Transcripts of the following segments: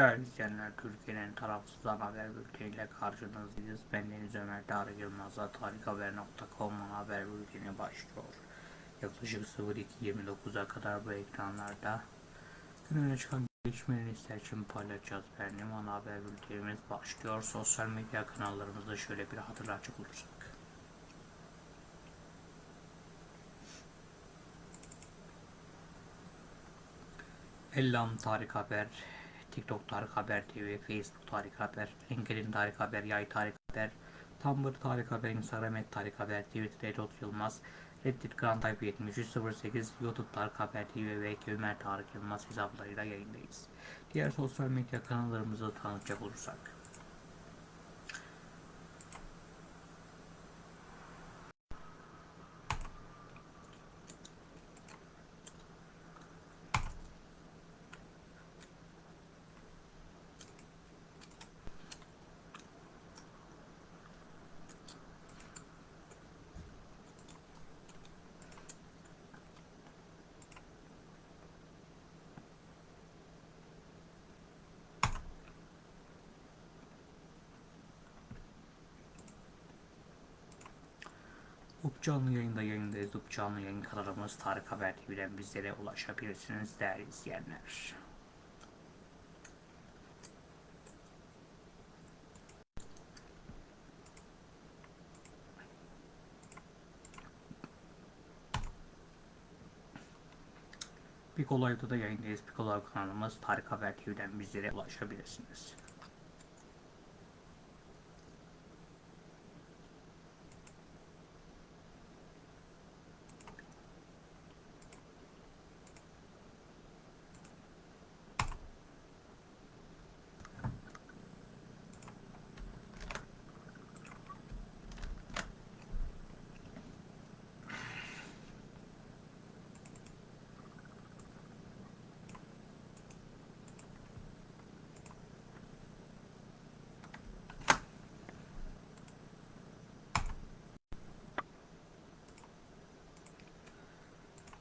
Değerli izleyenler, Türkiye'nin tarafsız haber bülteniyle karşınızdayız. Ben Deniz Ömer Tarık Yılmaz'la tarikhaber.com haber bülteni başlıyor. Yaklaşık 02.29'a kadar bu ekranlarda gününe çıkan gelişmeleri için paylaşacağız. Benim ana haber bültenimiz başlıyor. Sosyal medya kanallarımızda şöyle bir hatırlatacak olursak. Ellam Tarık Haber, TikTok Tarık Haber TV, Facebook Tarık Haber, LinkedIn Tarık Haber, Yay Tarık Haber, Tumblr Tarık Haber, Instagram et Tarık Haber, Twitter Edot Yılmaz, Reddit Grand Type 7308, YouTube Tarık Haber TV ve Ömer Tarık Yılmaz hesaplarıyla yayındayız. Diğer sosyal medya kanallarımızı tanıtacak olursak. Canlı yayında yayındayız. Canlı yayın kanalımız Tarık Haber TV'den bizlere ulaşabilirsiniz değerli izleyenler. Pico Live'da da yayındayız. Pico Live kanalımız Tarık Haber TV'den bizlere ulaşabilirsiniz.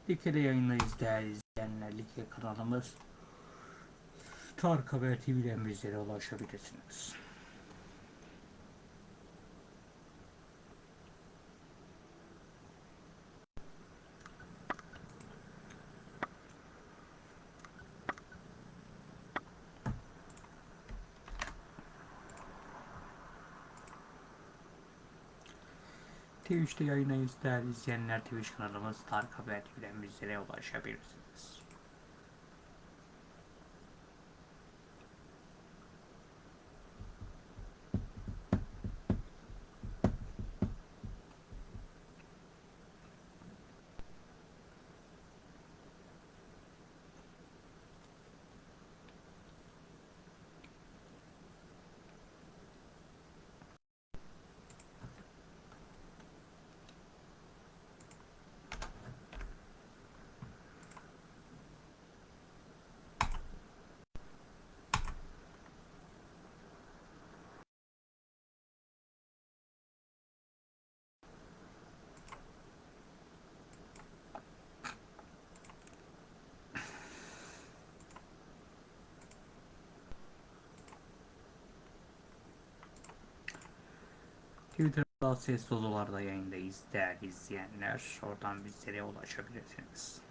Like'de yayındayız değerli izleyenler. Like kanalımız Tarık Haber TV'den bizlere ulaşabilirsiniz. Twitch'te yayındayız değerli izleyenler. Twitch kanalımız Tarık Haber TV'den bizlere ulaşabilirsiniz. Twitter'da ses solularda yayındayız değerli izleyenler. Oradan bizlere ulaşabilirsiniz.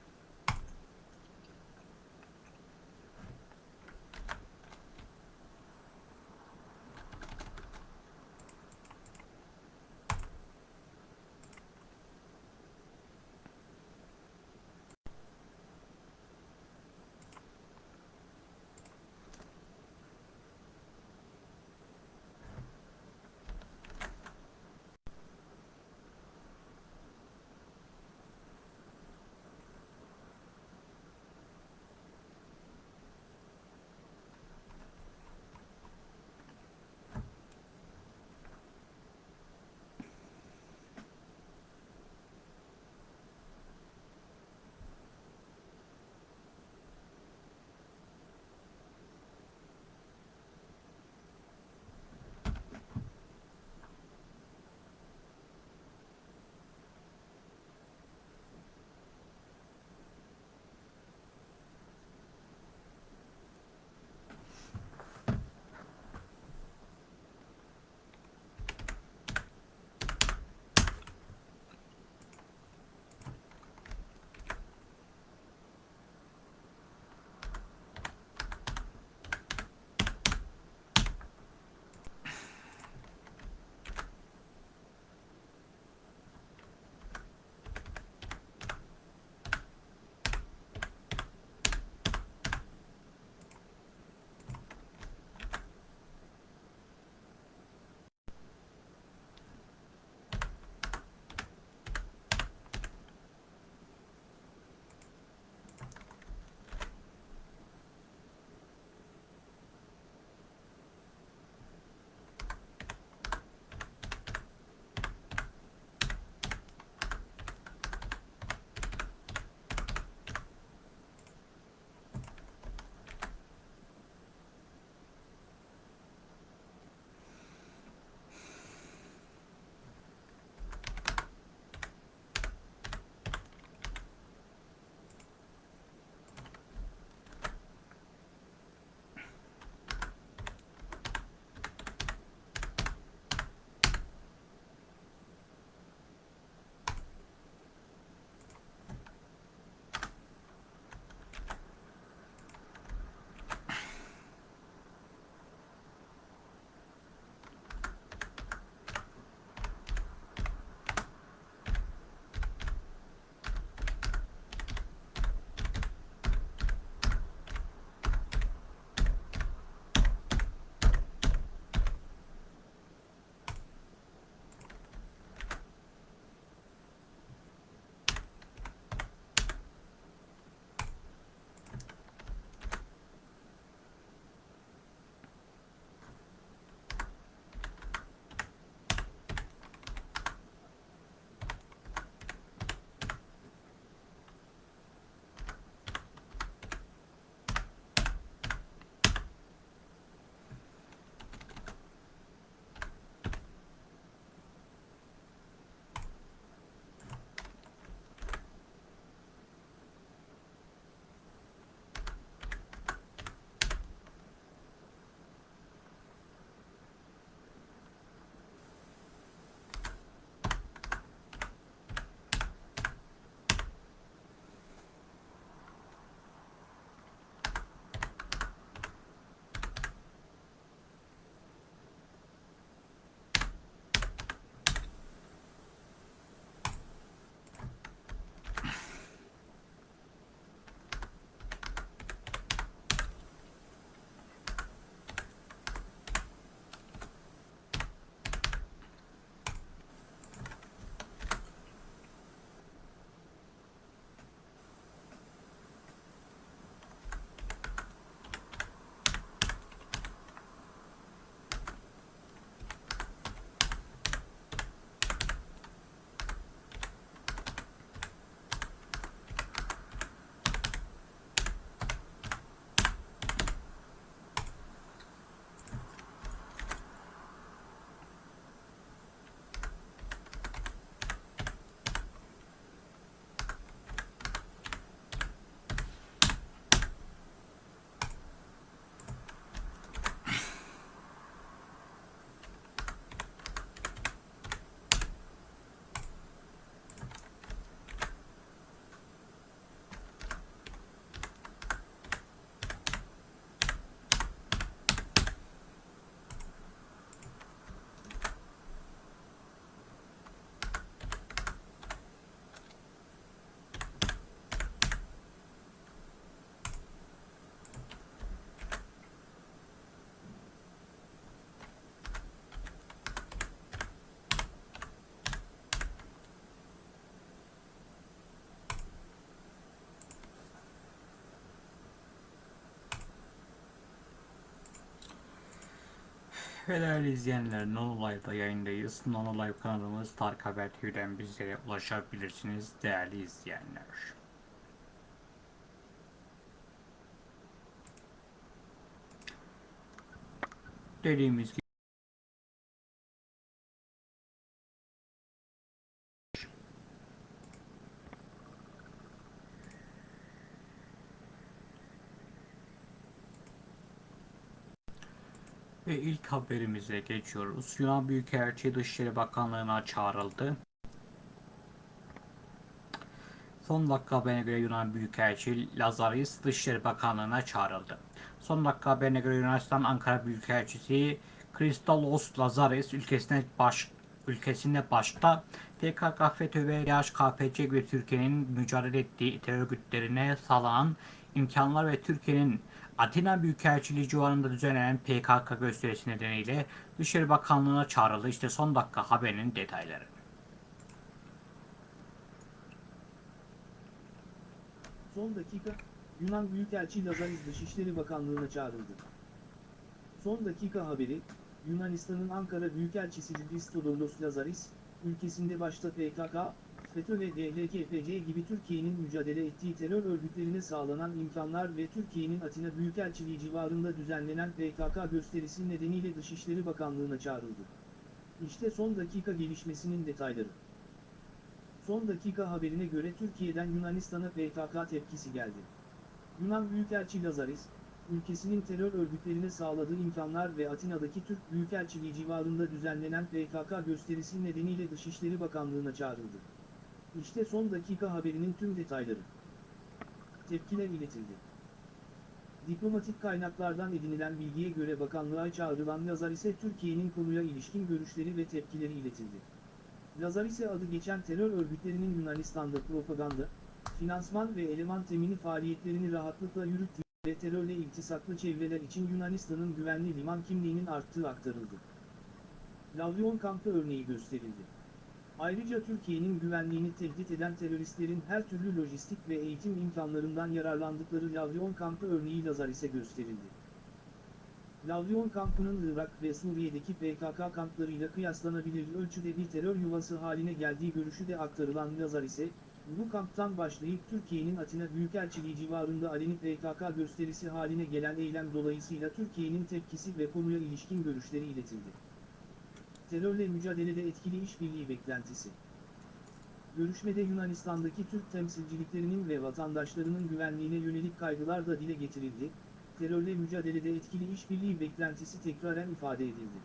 Değerli izleyenler, Nono Live'da yayındayız. Nono Live kanalımız Tarık Haber TV'den bizlere ulaşabilirsiniz değerli izleyenler. Dediğimiz gibi Ve ilk haberimize geçiyoruz. Yunan Büyükelçi Dışişleri Bakanlığı'na çağrıldı. Son dakika haberine göre Yunan Büyükelçi Lazaris Dışişleri Bakanlığı'na çağrıldı. Son dakika haberine göre Yunanistan Ankara Büyükelçisi Kristalos Lazaris ülkesine baş ülkesinde başta PKK, FETÖ ve DHKPC gibi Türkiye'nin mücadele ettiği terör örgütlerine sağlanan imkanlar ve Türkiye'nin Atina Büyükelçiliği civarında düzenlenen PKK gösterisi nedeniyle Dışişleri Bakanlığı'na çağrıldı. İşte son dakika haberinin detayları. Son dakika, Yunan Büyükelçi Lazaris Dışişleri Bakanlığı'na çağrıldı. Son dakika haberi, Yunanistan'ın Ankara Büyükelçisi Christodoulos Lazaris, ülkesinde başta PKK, FETÖ ve DHKPC gibi Türkiye'nin mücadele ettiği terör örgütlerine sağlanan imkanlar ve Türkiye'nin Atina Büyükelçiliği civarında düzenlenen PKK gösterisi nedeniyle Dışişleri Bakanlığı'na çağrıldı. İşte son dakika gelişmesinin detayları. Son dakika haberine göre Türkiye'den Yunanistan'a PKK tepkisi geldi. Yunan Büyükelçi Lazaris, ülkesinin terör örgütlerine sağladığı imkanlar ve Atina'daki Türk Büyükelçiliği civarında düzenlenen PKK gösterisi nedeniyle Dışişleri Bakanlığı'na çağrıldı. İşte son dakika haberinin tüm detayları. Tepkiler iletildi. Diplomatik kaynaklardan edinilen bilgiye göre bakanlığa çağrılan Lazaris'e Türkiye'nin konuya ilişkin görüşleri ve tepkileri iletildi. Lazaris'e adı geçen terör örgütlerinin Yunanistan'da propaganda, finansman ve eleman temini faaliyetlerini rahatlıkla yürüttüğü ve terörle iltisaklı çevreler için Yunanistan'ın güvenli liman kimliğinin arttığı aktarıldı. Lavrion kampı örneği gösterildi. Ayrıca Türkiye'nin güvenliğini tehdit eden teröristlerin her türlü lojistik ve eğitim imkanlarından yararlandıkları Lavrion kampı örneği Lazaris'e gösterildi. Lavrion kampının Irak ve Suriye'deki PKK kamplarıyla kıyaslanabilir ölçüde bir terör yuvası haline geldiği görüşü de aktarılan Lazaris'e, bu kamptan başlayıp Türkiye'nin Atina Büyükelçiliği civarında aleni PKK gösterisi haline gelen eylem dolayısıyla Türkiye'nin tepkisi ve konuya ilişkin görüşleri iletildi. Terörle mücadelede etkili işbirliği beklentisi. Görüşmede Yunanistan'daki Türk temsilciliklerinin ve vatandaşlarının güvenliğine yönelik kaygılar da dile getirildi, terörle mücadelede etkili işbirliği beklentisi tekraren ifade edildi.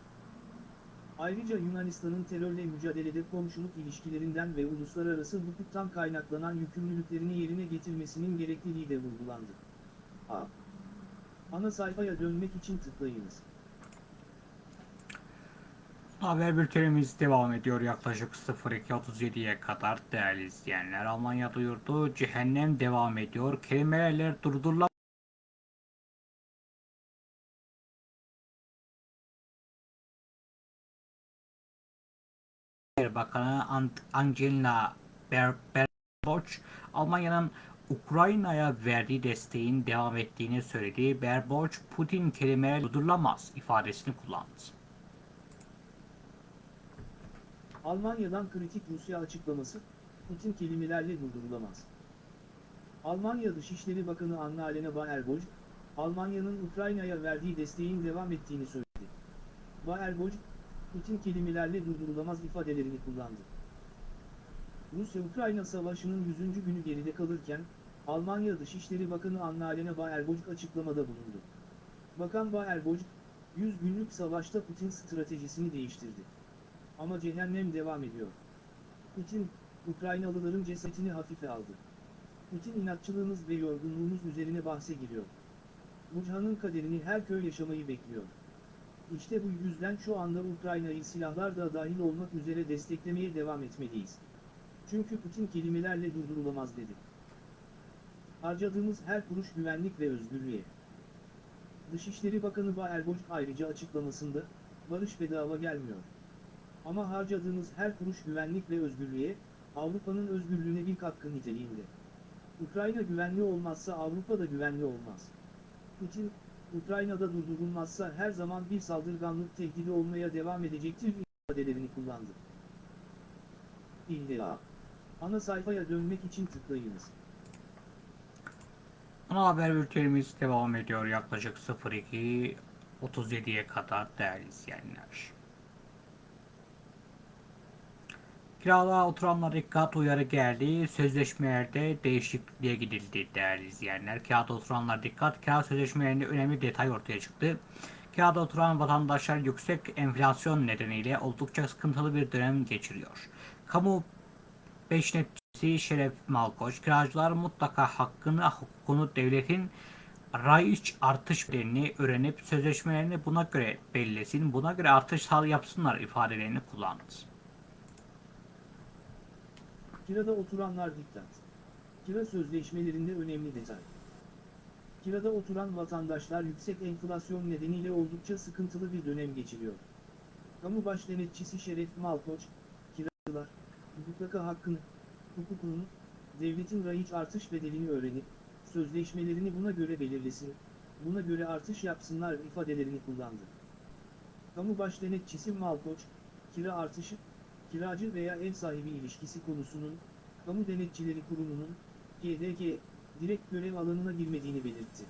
Ayrıca Yunanistan'ın terörle mücadelede komşuluk ilişkilerinden ve uluslararası hukuktan kaynaklanan yükümlülüklerini yerine getirmesinin gerekliliği de vurgulandı. A. Ana sayfaya dönmek için tıklayınız. Haber bültenimiz devam ediyor yaklaşık 02.37'ye kadar değerli izleyenler. Almanya duyurdu, cehennem devam ediyor, kelimeler durdurulamıyor. Bakanı Ber Baerbock, Almanya'nın Ukrayna'ya verdiği desteğin devam ettiğini söyledi. Baerbock, Putin kelimeler durdurulamaz ifadesini kullandı. Almanya'dan kritik Rusya açıklaması, Putin kelimelerle durdurulamaz. Almanya Dışişleri Bakanı Anna-Lena Baerbock, Almanya'nın Ukrayna'ya verdiği desteğin devam ettiğini söyledi. Baerbock, Putin kelimelerle durdurulamaz ifadelerini kullandı. Rusya-Ukrayna savaşının 100. günü geride kalırken, Almanya Dışişleri Bakanı Anna-Lena Baerbock açıklamada bulundu. Bakan Baerbock, 100 günlük savaşta Putin stratejisini değiştirdi. Ama cehennem devam ediyor. Putin, Ukraynalıların cesetini hafife aldı. Putin inatçılığımız ve yorgunluğumuz üzerine bahse giriyor. Buchan'ın kaderini her köy yaşamayı bekliyor. İşte bu yüzden şu anda Ukrayna'yı silahlar da dahil olmak üzere desteklemeye devam etmeliyiz. Çünkü Putin kelimelerle durdurulamaz dedi. Harcadığımız her kuruş güvenlik ve özgürlüğe. Dışişleri Bakanı Baerbock ayrıca açıklamasında, barış bedava gelmiyor. Ama harcadığımız her kuruş güvenlik ve özgürlüğe, Avrupa'nın özgürlüğüne bir katkı niteliğinde. Ukrayna güvenli olmazsa Avrupa da güvenli olmaz. Putin, Ukrayna'da durdurulmazsa her zaman bir saldırganlık tehdidi olmaya devam edecektir ifadelerini kullandı. İlla. Ana sayfaya dönmek için tıklayınız. Ana haber bültenimiz devam ediyor yaklaşık 02.37'ye kadar değerli izleyenler. Kirada oturanlara dikkat uyarı geldi. Sözleşmelerde değişikliğe gidildi değerli izleyenler. Kirada oturanlar dikkat. Kira sözleşmelerinde önemli detay ortaya çıktı. Kirada oturan vatandaşlar yüksek enflasyon nedeniyle oldukça sıkıntılı bir dönem geçiriyor. Kamu Beş netçisi Şeref Malkoç, kiracılar mutlaka hakkını, hukukunu devletin raiç artış bedelini öğrenip sözleşmelerini buna göre belirlesin, buna göre artış yapsınlar ifadelerini kullandı. Kirada oturanlar dikkat. Kira sözleşmelerinde önemli detay. Kirada oturan vatandaşlar yüksek enflasyon nedeniyle oldukça sıkıntılı bir dönem geçiriyor. Kamu baş denetçisi Şeref Malkoç, kiracılar, mutlaka hakkını, hukukunu, devletin raiç artış bedelini öğrenip, sözleşmelerini buna göre belirlesin, buna göre artış yapsınlar ifadelerini kullandı. Kamu baş denetçisi Malkoç, kira artışı, kiracı veya ev sahibi ilişkisi konusunun, Kamu Denetçileri Kurumu'nun, GDG, direkt görev alanına girmediğini belirtti.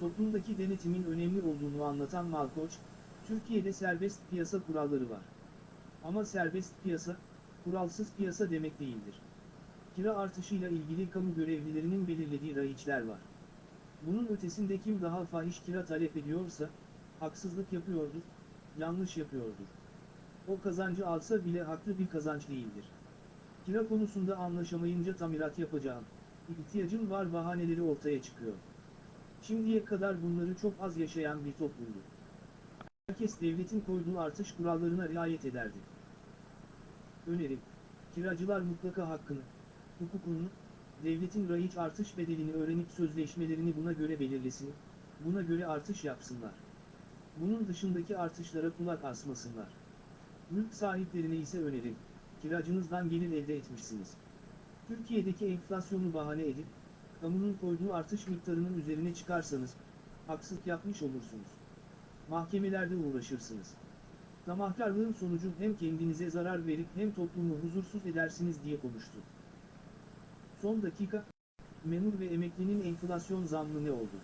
Toplumdaki denetimin önemli olduğunu anlatan Malkoç, Türkiye'de serbest piyasa kuralları var. Ama serbest piyasa, kuralsız piyasa demek değildir. Kira artışıyla ilgili kamu görevlilerinin belirlediği raiçler var. Bunun ötesinde kim daha fahiş kira talep ediyorsa, haksızlık yapıyordur, yanlış yapıyordur. O kazancı alsa bile haklı bir kazanç değildir. Kira konusunda anlaşamayınca tamirat yapacağım, ihtiyacım var bahaneleri ortaya çıkıyor. Şimdiye kadar bunları çok az yaşayan bir toplumdu. Herkes devletin koyduğu artış kurallarına riayet ederdi. Önerim, kiracılar mutlaka hakkını, hukukunu, devletin raiç artış bedelini öğrenip sözleşmelerini buna göre belirlesin, buna göre artış yapsınlar. Bunun dışındaki artışlara kulak asmasınlar. Mülk sahiplerine ise önerim, kiracınızdan gelir elde etmişsiniz. Türkiye'deki enflasyonu bahane edip, kamunun koyduğu artış miktarının üzerine çıkarsanız, haksızlık yapmış olursunuz. Mahkemelerde uğraşırsınız. Tamahkarlığın sonucu hem kendinize zarar verip hem toplumu huzursuz edersiniz diye konuştu. Son dakika, memur ve emeklinin enflasyon zammı ne oldu?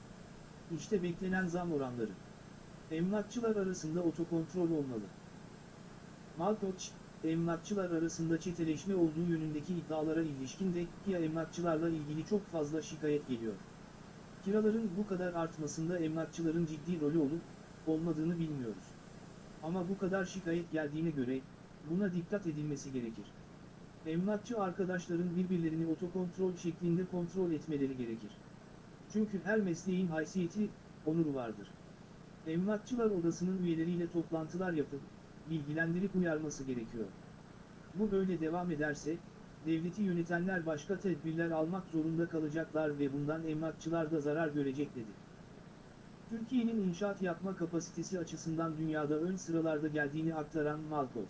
İşte beklenen zam oranları. Emlakçılar arasında otokontrol olmalı. Malkoç, emlakçılar arasında çeteleşme olduğu yönündeki iddialara ilişkin de KIA emlakçılarla ilgili çok fazla şikayet geliyor. Kiraların bu kadar artmasında emlakçıların ciddi rolü olup, olmadığını bilmiyoruz. Ama bu kadar şikayet geldiğine göre, buna dikkat edilmesi gerekir. Emlakçı arkadaşların birbirlerini otokontrol şeklinde kontrol etmeleri gerekir. Çünkü her mesleğin haysiyeti, onuru vardır. Emlakçılar odasının üyeleriyle toplantılar yapıp, bilgilendirip uyarması gerekiyor. Bu böyle devam ederse, devleti yönetenler başka tedbirler almak zorunda kalacaklar ve bundan emlakçılar da zarar görecek dedi. Türkiye'nin inşaat yapma kapasitesi açısından dünyada ön sıralarda geldiğini aktaran Malkoç,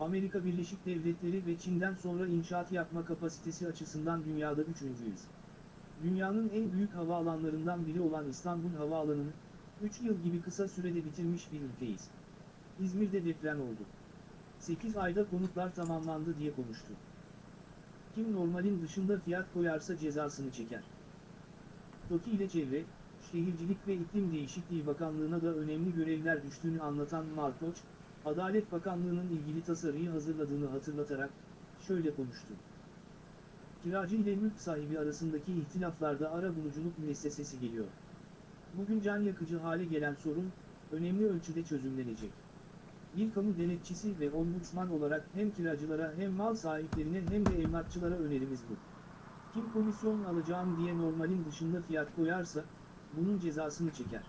Amerika Birleşik Devletleri ve Çin'den sonra inşaat yapma kapasitesi açısından dünyada üçüncüyüz. Dünyanın en büyük havaalanlarından biri olan İstanbul Havaalanı'nı, 3 yıl gibi kısa sürede bitirmiş bir ülkeyiz. İzmir'de deprem oldu. 8 ayda konutlar tamamlandı diye konuştu. Kim normalin dışında fiyat koyarsa cezasını çeker. TOKİ ile Çevre, Şehircilik ve İklim Değişikliği Bakanlığı'na da önemli görevler düştüğünü anlatan Malkoç, Adalet Bakanlığı'nın ilgili tasarıyı hazırladığını hatırlatarak, şöyle konuştu. Kiracı ile mülk sahibi arasındaki ihtilaflarda ara buluculuk müessesesi geliyor. Bugün can yakıcı hale gelen sorun, önemli ölçüde çözümlenecek. Bir kamu denetçisi ve ombudsman olarak hem kiracılara hem mal sahiplerine hem de emlakçılara önerimiz bu. Kim komisyon alacağım diye normalin dışında fiyat koyarsa, bunun cezasını çeker.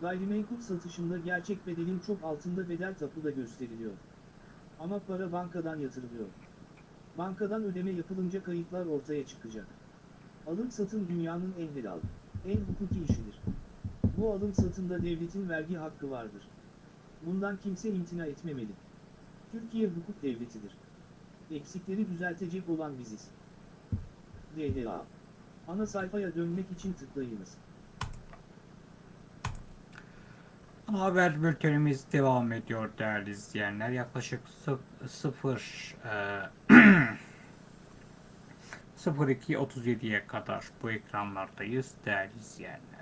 Gayrimenkul satışında gerçek bedelin çok altında bedel tapuda gösteriliyor. Ama para bankadan yatırılıyor. Bankadan ödeme yapılınca kayıtlar ortaya çıkacak. Alım satım dünyanın en helal, en hukuki işidir. Bu alım satımda devletin vergi hakkı vardır. Bundan kimse imtina etmemeli. Türkiye hukuk devletidir. Eksikleri düzeltecek olan biziz. DDA. Ana sayfaya dönmek için tıklayınız. Haber bültenimiz devam ediyor değerli izleyenler. Yaklaşık 0 02.37'ye kadar bu ekranlardayız değerli izleyenler.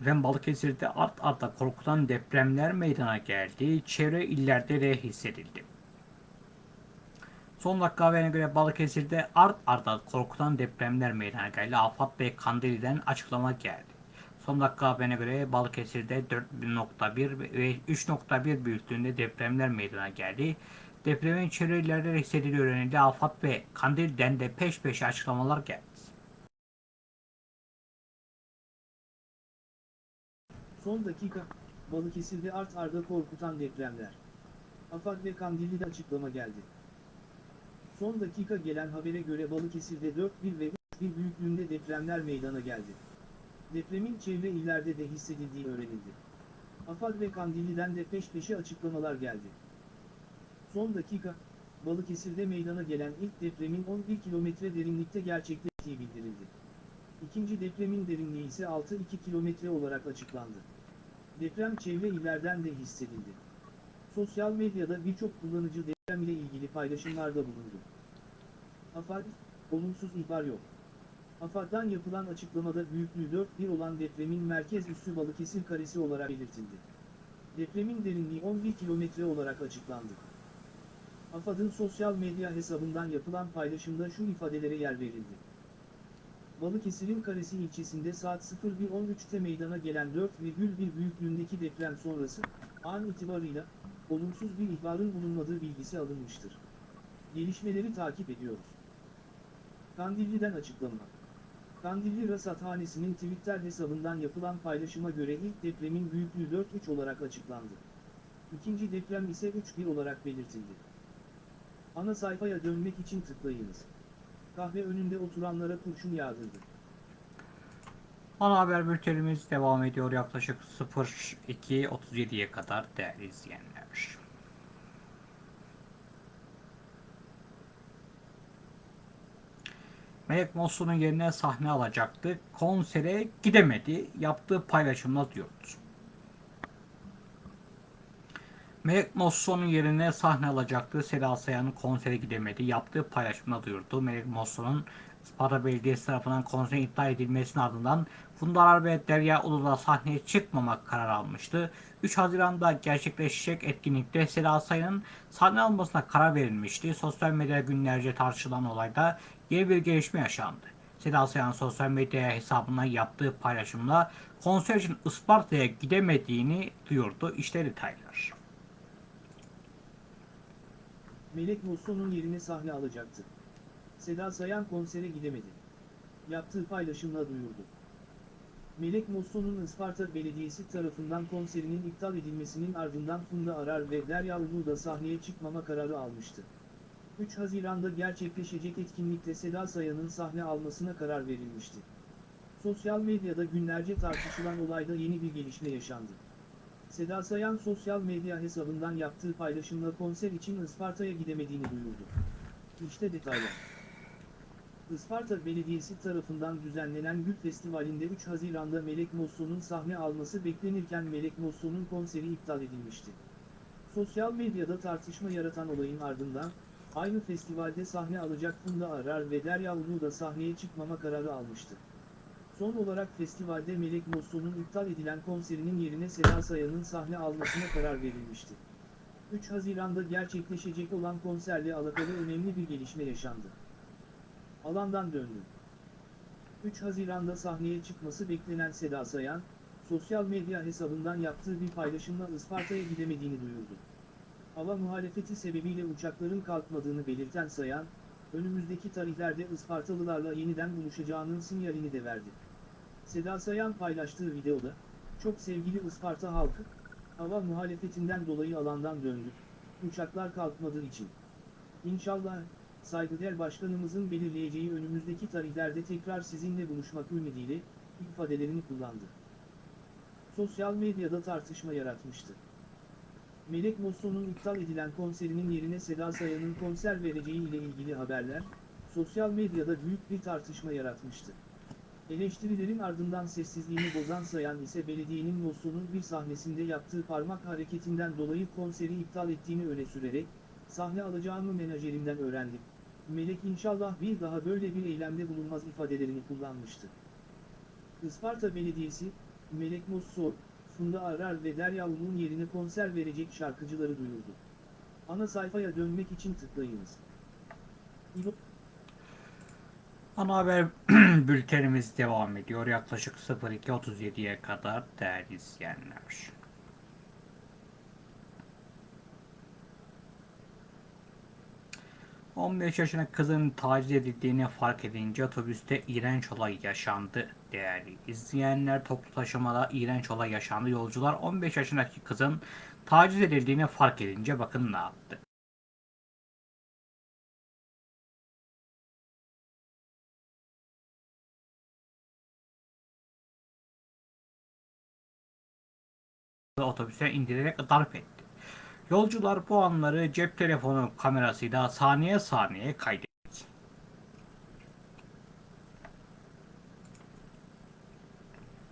Efendim Balıkesir'de art arda korkutan depremler meydana geldi. Çevre illerde de hissedildi. Son dakika haberine göre Balıkesir'de art arda korkutan depremler meydana geldi. Afat Bey Kandili'den açıklama geldi. Son dakika haberine göre Balıkesir'de 4.1 ve 3.1 büyüklüğünde depremler meydana geldi. Depremin çevre illerde de hissedildiği öğrenildi. Afat ve Kandil'den de peş peşe açıklamalar geldi. Son dakika, Balıkesir'de art arda korkutan depremler. AFAD ve Kandilli'de açıklama geldi. Son dakika gelen habere göre Balıkesir'de 4.1 ve 3.1 büyüklüğünde depremler meydana geldi. Depremin çevre illerde de hissedildiği öğrenildi. AFAD ve Kandilli'den de peş peşe açıklamalar geldi. Son dakika, Balıkesir'de meydana gelen ilk depremin 11 kilometre derinlikte gerçekleştiği bildirildi. İkinci depremin derinliği ise 6-2 kilometre olarak açıklandı. Deprem çevre illerden de hissedildi. Sosyal medyada birçok kullanıcı deprem ile ilgili paylaşımlarda bulundu. AFAD, olumsuz ihbar yok. AFAD'dan yapılan açıklamada büyüklüğü 4.1 olan depremin merkez üssü Balıkesir karesi olarak belirtildi. Depremin derinliği 11 kilometre olarak açıklandı. AFAD'ın sosyal medya hesabından yapılan paylaşımda şu ifadelere yer verildi. Balıkesir'in Karesi ilçesinde saat 01.13'te meydana gelen 4,1 büyüklüğündeki deprem sonrası, an itibarıyla, olumsuz bir ihbarın bulunmadığı bilgisi alınmıştır. Gelişmeleri takip ediyoruz. Kandilli'den açıklama. Kandilli Rasathanesi'nin Twitter hesabından yapılan paylaşıma göre ilk depremin büyüklüğü 4.3 olarak açıklandı. İkinci deprem ise 3.1 olarak belirtildi. Ana sayfaya dönmek için tıklayınız. Kahve önünde oturanlara kurşun yağdırdı. Ana haber bültenimiz devam ediyor yaklaşık 02.37'ye kadar değerli izleyenler. Melek Mosso'nun yerine sahne alacaktı. Konsere gidemedi. Yaptığı paylaşımla diyordu. Melek Mosso'nun yerine sahne alacaktı. Seda Sayan'ın konsere gidemedi. Yaptığı paylaşımla duyurdu. Melek Mosso'nun Isparta Belediyesi tarafından konserin iptal edilmesinin ardından Funda Arar ve Derya Ulu'da sahneye çıkmamak kararı almıştı. 3 Haziran'da gerçekleşecek etkinlikte Seda Sayan'ın sahne almasına karar verilmişti. Sosyal medyada günlerce tartışılan olayda yeni bir gelişme yaşandı. Seda Sayan sosyal medya hesabına yaptığı paylaşımla konser için Isparta'ya gidemediğini duyurdu. İşte detaylar. Melek Mosso'nun yerine sahne alacaktı. Seda Sayan konsere gidemedi. Yaptığı paylaşımla duyurdu. Melek Mosso'nun Isparta Belediyesi tarafından konserinin iptal edilmesinin ardından Funda Arar ve Derya Ulu da sahneye çıkmama kararı almıştı. 3 Haziran'da gerçekleşecek etkinlikte Seda Sayan'ın sahne almasına karar verilmişti. Sosyal medyada günlerce tartışılan olayda yeni bir gelişme yaşandı. Seda Sayan sosyal medya hesabından yaptığı paylaşımla konser için Isparta'ya gidemediğini duyurdu. İşte detaylar. Isparta Belediyesi tarafından düzenlenen Gül Festivali'nde 3 Haziran'da Melek Mosso'nun sahne alması beklenirken Melek Mosso'nun konseri iptal edilmişti. Sosyal medyada tartışma yaratan olayın ardından, aynı festivalde sahne alacak Funda Arar ve Derya Ulu da sahneye çıkmama kararı almıştı. Son olarak festivalde Melek Mosso'nun iptal edilen konserinin yerine Seda Sayan'ın sahne almasına karar verilmişti. 3 Haziran'da gerçekleşecek olan konserle alakalı önemli bir gelişme yaşandı. Alandan döndü. 3 Haziran'da sahneye çıkması beklenen Seda Sayan, sosyal medya hesabından yaptığı bir paylaşımla Isparta'ya gidemediğini duyurdu. Hava muhalefeti sebebiyle uçakların kalkmadığını belirten Sayan, önümüzdeki tarihlerde Ispartalılarla yeniden buluşacağının sinyalini de verdi. Seda Sayan paylaştığı videoda, çok sevgili Isparta halkı, hava muhalefetinden dolayı alandan döndük, uçaklar kalkmadığı için. İnşallah, saygıdeğer başkanımızın belirleyeceği önümüzdeki tarihlerde tekrar sizinle buluşmak ümidiyle, ifadelerini kullandı. Sosyal medyada tartışma yaratmıştı. Melek Mosso'nun iptal edilen konserinin yerine Seda Sayan'ın konser vereceği ile ilgili haberler, sosyal medyada büyük bir tartışma yaratmıştı. Eleştirilerin ardından sessizliğini bozan Sayan ise belediyenin Losso'nun bir sahnesinde yaptığı parmak hareketinden dolayı konseri iptal ettiğini öne sürerek, sahne alacağımı menajerimden öğrendim. Melek inşallah bir daha böyle bir eylemde bulunmaz ifadelerini kullanmıştı. Isparta Belediyesi, Melek Mosso, Funda Arar ve Derya Ulu'nun yerine konser verecek şarkıcıları duyurdu. Ana sayfaya dönmek için tıklayınız. İbo- Ana haber bültenimiz devam ediyor. Yaklaşık 02.37'ye kadar değerli izleyenler. ...15 yaşındaki kızın taciz edildiğini fark edince otobüste iğrenç olay yaşandı değerli izleyenler. Toplu taşımada iğrenç olay yaşandı. Yolcular 15 yaşındaki kızın taciz edildiğini fark edince bakın ne yaptı. Otobüse indirerek darp etti. Yolcular bu anları cep telefonu kamerasıyla saniye saniye kaydetti.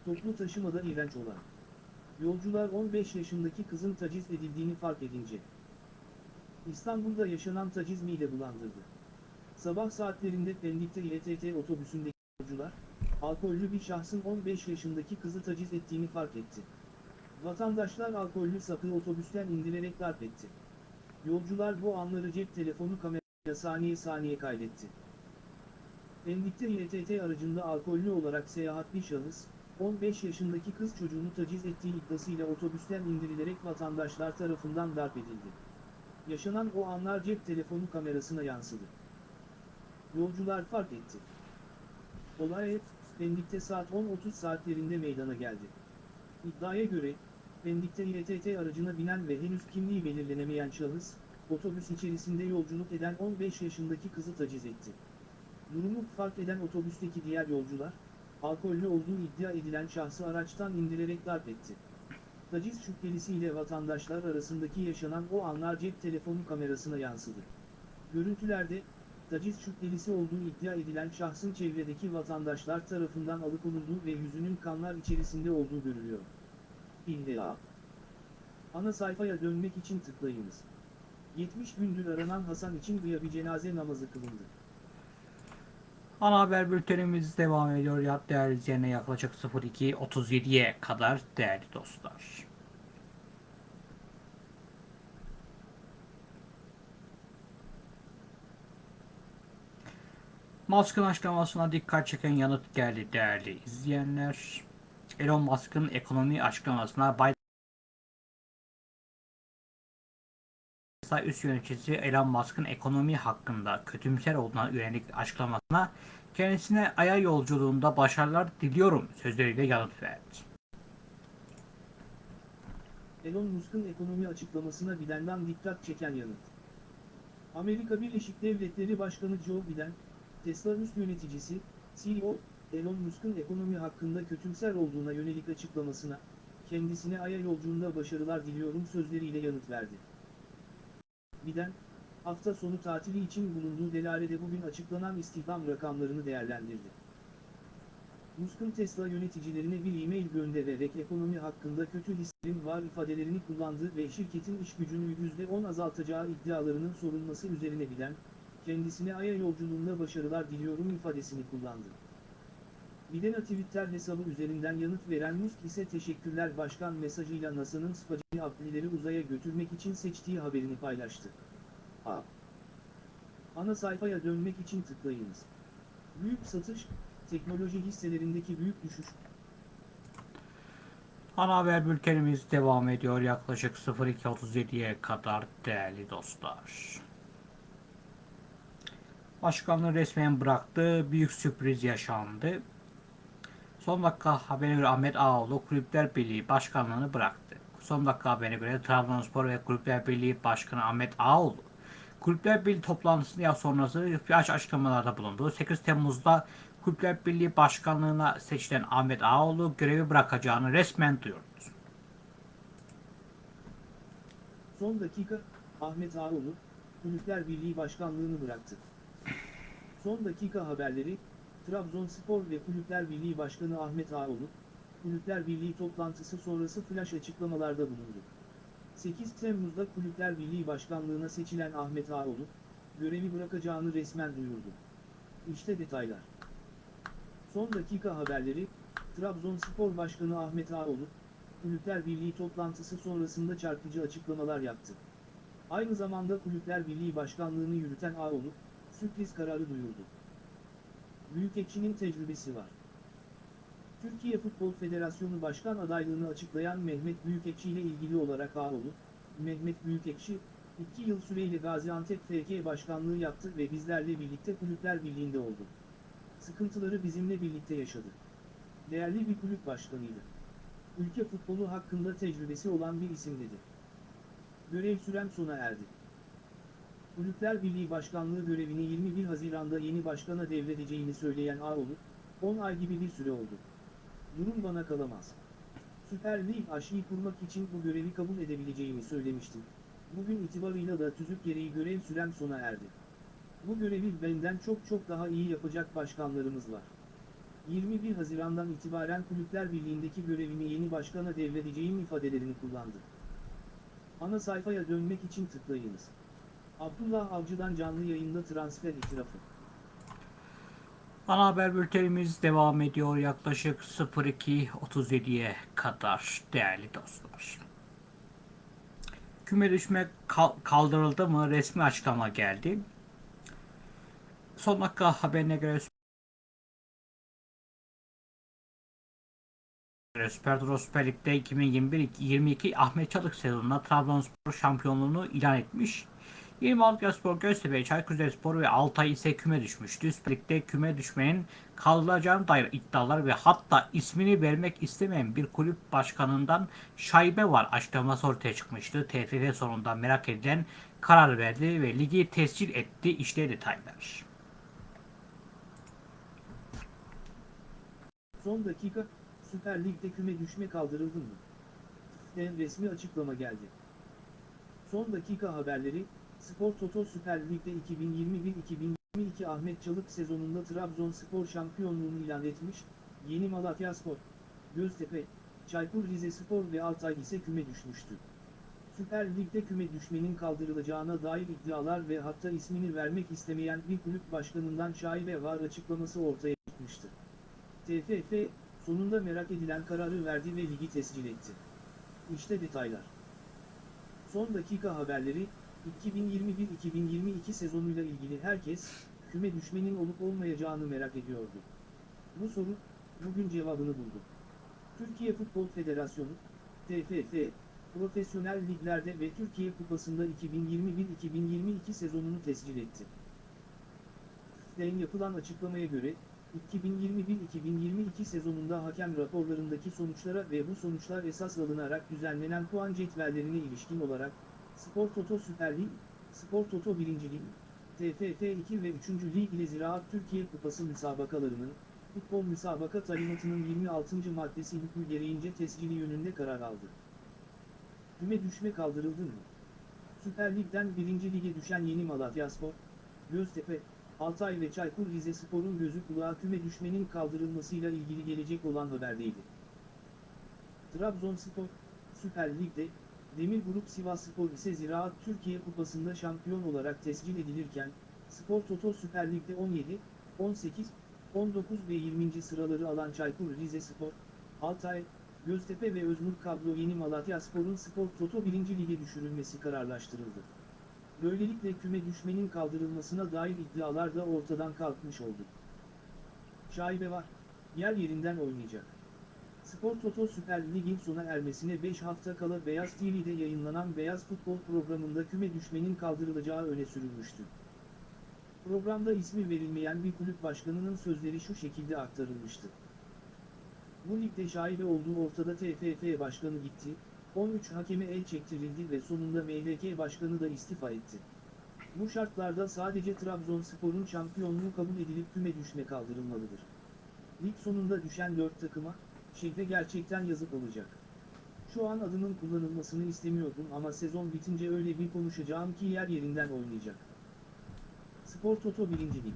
Toplu taşımada iğrenç olan. Yolcular 15 yaşındaki kızın taciz edildiğini fark edince. İstanbul'da yaşanan taciz mide bulandırdı. Sabah saatlerinde Pendik'te İETT otobüsündeki yolcular, alkollü bir şahsın 15 yaşındaki kızı taciz ettiğini fark etti. Vatandaşlar alkollü sapı otobüsten indirerek darp etti. Yolcular bu anları cep telefonu kamerayla saniye saniye kaydetti. Pendik'te İETT aracında alkollü olarak seyahat bir şahıs, 15 yaşındaki kız çocuğunu taciz ettiği iddiasıyla otobüsten indirilerek vatandaşlar tarafından darp edildi. Yaşanan o anlar cep telefonu kamerasına yansıdı. Yolcular fark etti. Olay, Pendik'te saat 10.30 saatlerinde meydana geldi. İddiaya göre, Pendik'te İETT aracına binen ve henüz kimliği belirlenemeyen şahıs, otobüs içerisinde yolculuk eden 15 yaşındaki kızı taciz etti. Durumu fark eden otobüsteki diğer yolcular, alkollü olduğu iddia edilen şahsı araçtan indirerek darp etti. Taciz şüphelisiyle vatandaşlar arasındaki yaşanan o anlar cep telefonu kamerasına yansıdı. Görüntülerde, taciz şüphelisi olduğu iddia edilen şahsın çevredeki vatandaşlar tarafından alıkonulduğu ve yüzünün kanlar içerisinde olduğu görülüyor. İlla. Ana sayfaya dönmek için tıklayınız. 70 gündür aranan Hasan için bir cenaze namazı kılındı. Ana haber bültenimiz devam ediyor. Ya değerli izleyenler yaklaşık 02.37'ye kadar değerli dostlar. Musk'ın açıklamasına dikkat çeken yanıt geldi değerli izleyenler. Elon Musk'ın ekonomi açıklamasına Biden üst yöneticisi Elon Musk'ın ekonomi hakkında kötümser olduğuna yönelik açıklamasına kendisine aya yolculuğunda başarılar diliyorum sözleriyle yanıt verdi. Elon Musk'ın ekonomi açıklamasına Biden'dan dikkat çeken yanıt. Amerika Birleşik Devletleri Başkanı Joe Biden, Tesla üst yöneticisi, CEO, Elon Musk'ın ekonomi hakkında kötümser olduğuna yönelik açıklamasına, kendisine Ay'a yolculuğunda başarılar diliyorum sözleriyle yanıt verdi. Biden, hafta sonu tatili için bulunduğu Delare'de bugün açıklanan istihdam rakamlarını değerlendirdi. Musk'ın Tesla yöneticilerine bir e-mail göndererek ekonomi hakkında kötü hislerin var ifadelerini kullandığı ve şirketin iş gücünü %10 azaltacağı iddialarının sorulması üzerine bilen, kendisine Ay'a yolculuğunda başarılar diliyorum ifadesini kullandı. Biden'a Twitter hesabı üzerinden yanıt veren Musk ise teşekkürler başkan mesajıyla NASA'nın Spacey Adlileri uzaya götürmek için seçtiği haberini paylaştı. A. Ana sayfaya dönmek için tıklayınız. Büyük satış, teknoloji hisselerindeki büyük düşüş. Ana haber bültenimiz devam ediyor yaklaşık 02.37'ye kadar değerli dostlar. Başkanlığı resmen bıraktı. Büyük sürpriz yaşandı. Son dakika haberine göre Ahmet Ağoğlu Kulüpler Birliği Başkanlığını bıraktı. Son dakika haberine göre Trabzonspor ve Kulüpler Birliği Başkanı Ahmet Ağoğlu Kulüpler Birliği toplantısında sonrası flash açıklamalarda bulundu. 8 Temmuz'da Kulüpler Birliği Başkanlığına seçilen Ahmet Ağoğlu görevi bırakacağını resmen duyurdu. Son dakika, Ahmet Ağoğlu, Kulüpler Birliği Başkanlığını bıraktı. Son dakika haberleri, Trabzonspor ve Kulüpler Birliği Başkanı Ahmet Ağoğlu, Kulüpler Birliği toplantısı sonrası flash açıklamalarda bulundu. 8 Temmuz'da Kulüpler Birliği Başkanlığına seçilen Ahmet Ağoğlu, görevi bırakacağını resmen duyurdu. İşte detaylar. Son dakika haberleri, Trabzonspor Başkanı Ahmet Ağoğlu, Kulüpler Birliği toplantısı sonrasında çarpıcı açıklamalar yaptı. Aynı zamanda Kulüpler Birliği Başkanlığını yürüten Ağoğlu, sürpriz kararı duyurdu. Büyükekşi'nin tecrübesi var. Türkiye Futbol Federasyonu Başkan adaylığını açıklayan Mehmet Büyükekşi ile ilgili olarak Ağoğlu, Mehmet Büyükekşi, 2 yıl süreyle Gaziantep FK Başkanlığı yaptı ve bizlerle birlikte Kulüpler Birliği'nde oldu. Sıkıntıları bizimle birlikte yaşadı. Değerli bir kulüp başkanıydı. Ülke futbolu hakkında tecrübesi olan bir isim dedi. Görev sürem sona erdi. Kulüpler Birliği Başkanlığı görevini 21 Haziran'da yeni başkana devredeceğini söyleyen Ağoğlu, 10 ay gibi bir süre oldu. Durum bana kalamaz. Süper Lig aşıyı kurmak için bu görevi kabul edebileceğimi söylemiştim. Bugün itibarıyla da tüzük gereği görev sürem sona erdi. Bu görevi benden çok çok daha iyi yapacak başkanlarımız var. 21 Haziran'dan itibaren Kulüpler Birliği'ndeki görevimi yeni başkana devredeceğim ifadelerini kullandı. Ana sayfaya dönmek için tıklayınız. Abdullah Avcı'dan canlı yayında transfer itirafı. Ana haber bültenimiz devam ediyor yaklaşık 02.37'ye kadar değerli dostlar. Küme düşme kal- kaldırıldı mı resmi açıklama geldi. Son dakika haberine göre Süper Süper Lig'de 2021-22 Ahmet Çalık sezonunda Trabzonspor şampiyonluğunu ilan etmiş. 26 Spor, Göztepe, Çaykur Rizespor ve Altay ise küme düşmüştü. Lig'de küme düşmenin kaldırılacağına dair iddialar ve hatta ismini vermek istemeyen bir kulüp başkanından şaibe var açıklaması ortaya çıkmıştı. TFF sonunda merak edilen karar verdi ve ligi tescil etti. İşte detaylar. Son dakika, Süper Lig'de küme düşme kaldırıldı mı? En resmi açıklama geldi. Son dakika haberleri, Spor Toto Süper Lig'de 2021-2022 Ahmet Çalık sezonunda Trabzonspor şampiyonluğunu ilan etmiş, Yeni Malatyaspor, Göztepe, Çaykur Rizespor ve Altay ise küme düşmüştü. Süper Lig'de küme düşmenin kaldırılacağına dair iddialar ve hatta ismini vermek istemeyen bir kulüp başkanından şaibe var açıklaması ortaya çıkmıştı. TFF, sonunda merak edilen kararı verdi ve ligi tescil etti. İşte detaylar. Son dakika haberleri, 2021-2022 sezonuyla ilgili herkes, küme düşmenin olup olmayacağını merak ediyordu. Bu soru, bugün cevabını buldu. Türkiye Futbol Federasyonu, TFF, profesyonel liglerde ve Türkiye Kupası'nda 2021-2022 sezonunu tescil etti. TFF'den yapılan açıklamaya göre, 2021-2022 sezonunda hakem raporlarındaki sonuçlara ve bu sonuçlar esas alınarak düzenlenen puan cetvellerine ilişkin olarak, Spor Toto Süper Lig, Spor Toto 1. Lig, TFF 2 ve 3. Lig ile Ziraat Türkiye Kupası müsabakalarının, futbol müsabaka talimatının 26. maddesi hükmü gereğince tescili yönünde karar aldı. Küme düşme kaldırıldı mı? Süper Lig'den 1. Lig'e düşen Yeni Malatyaspor, Göztepe, Altay ve Çaykur Rizespor'un gözü kulağı küme düşmenin kaldırılmasıyla ilgili gelecek olan haberdeydi. Trabzonspor, Süper Lig'de, Demir Grup Sivasspor ise Ziraat Türkiye Kupası'nda şampiyon olarak tescil edilirken, Spor Toto Süper Lig'de 17, 18, 19 ve 20. sıraları alan Çaykur Rizespor, Altay, Göztepe ve Öznur Kablo Yeni Malatyaspor'un Spor Toto 1. Lig'e düşürülmesi kararlaştırıldı. Böylelikle küme düşmenin kaldırılmasına dair iddialar da ortadan kalkmış oldu. Şaibe var, yer yerinden oynayacak. Spor Toto Süper Lig'in sona ermesine 5 hafta kala Beyaz TV'de yayınlanan Beyaz Futbol programında küme düşmenin kaldırılacağı öne sürülmüştü. Programda ismi verilmeyen bir kulüp başkanının sözleri şu şekilde aktarılmıştı. Bu ligde şaibe olduğu ortada TFF başkanı gitti, 13 hakeme el çektirildi ve sonunda MHK başkanı da istifa etti. Bu şartlarda sadece Trabzonspor'un şampiyonluğu kabul edilip küme düşme kaldırılmalıdır. Lig sonunda düşen 4 takıma, şehre gerçekten yazık olacak. Şu an adının kullanılmasını istemiyordum ama sezon bitince öyle bir konuşacağım ki yer yerinden oynayacak. Spor Toto 1. Lig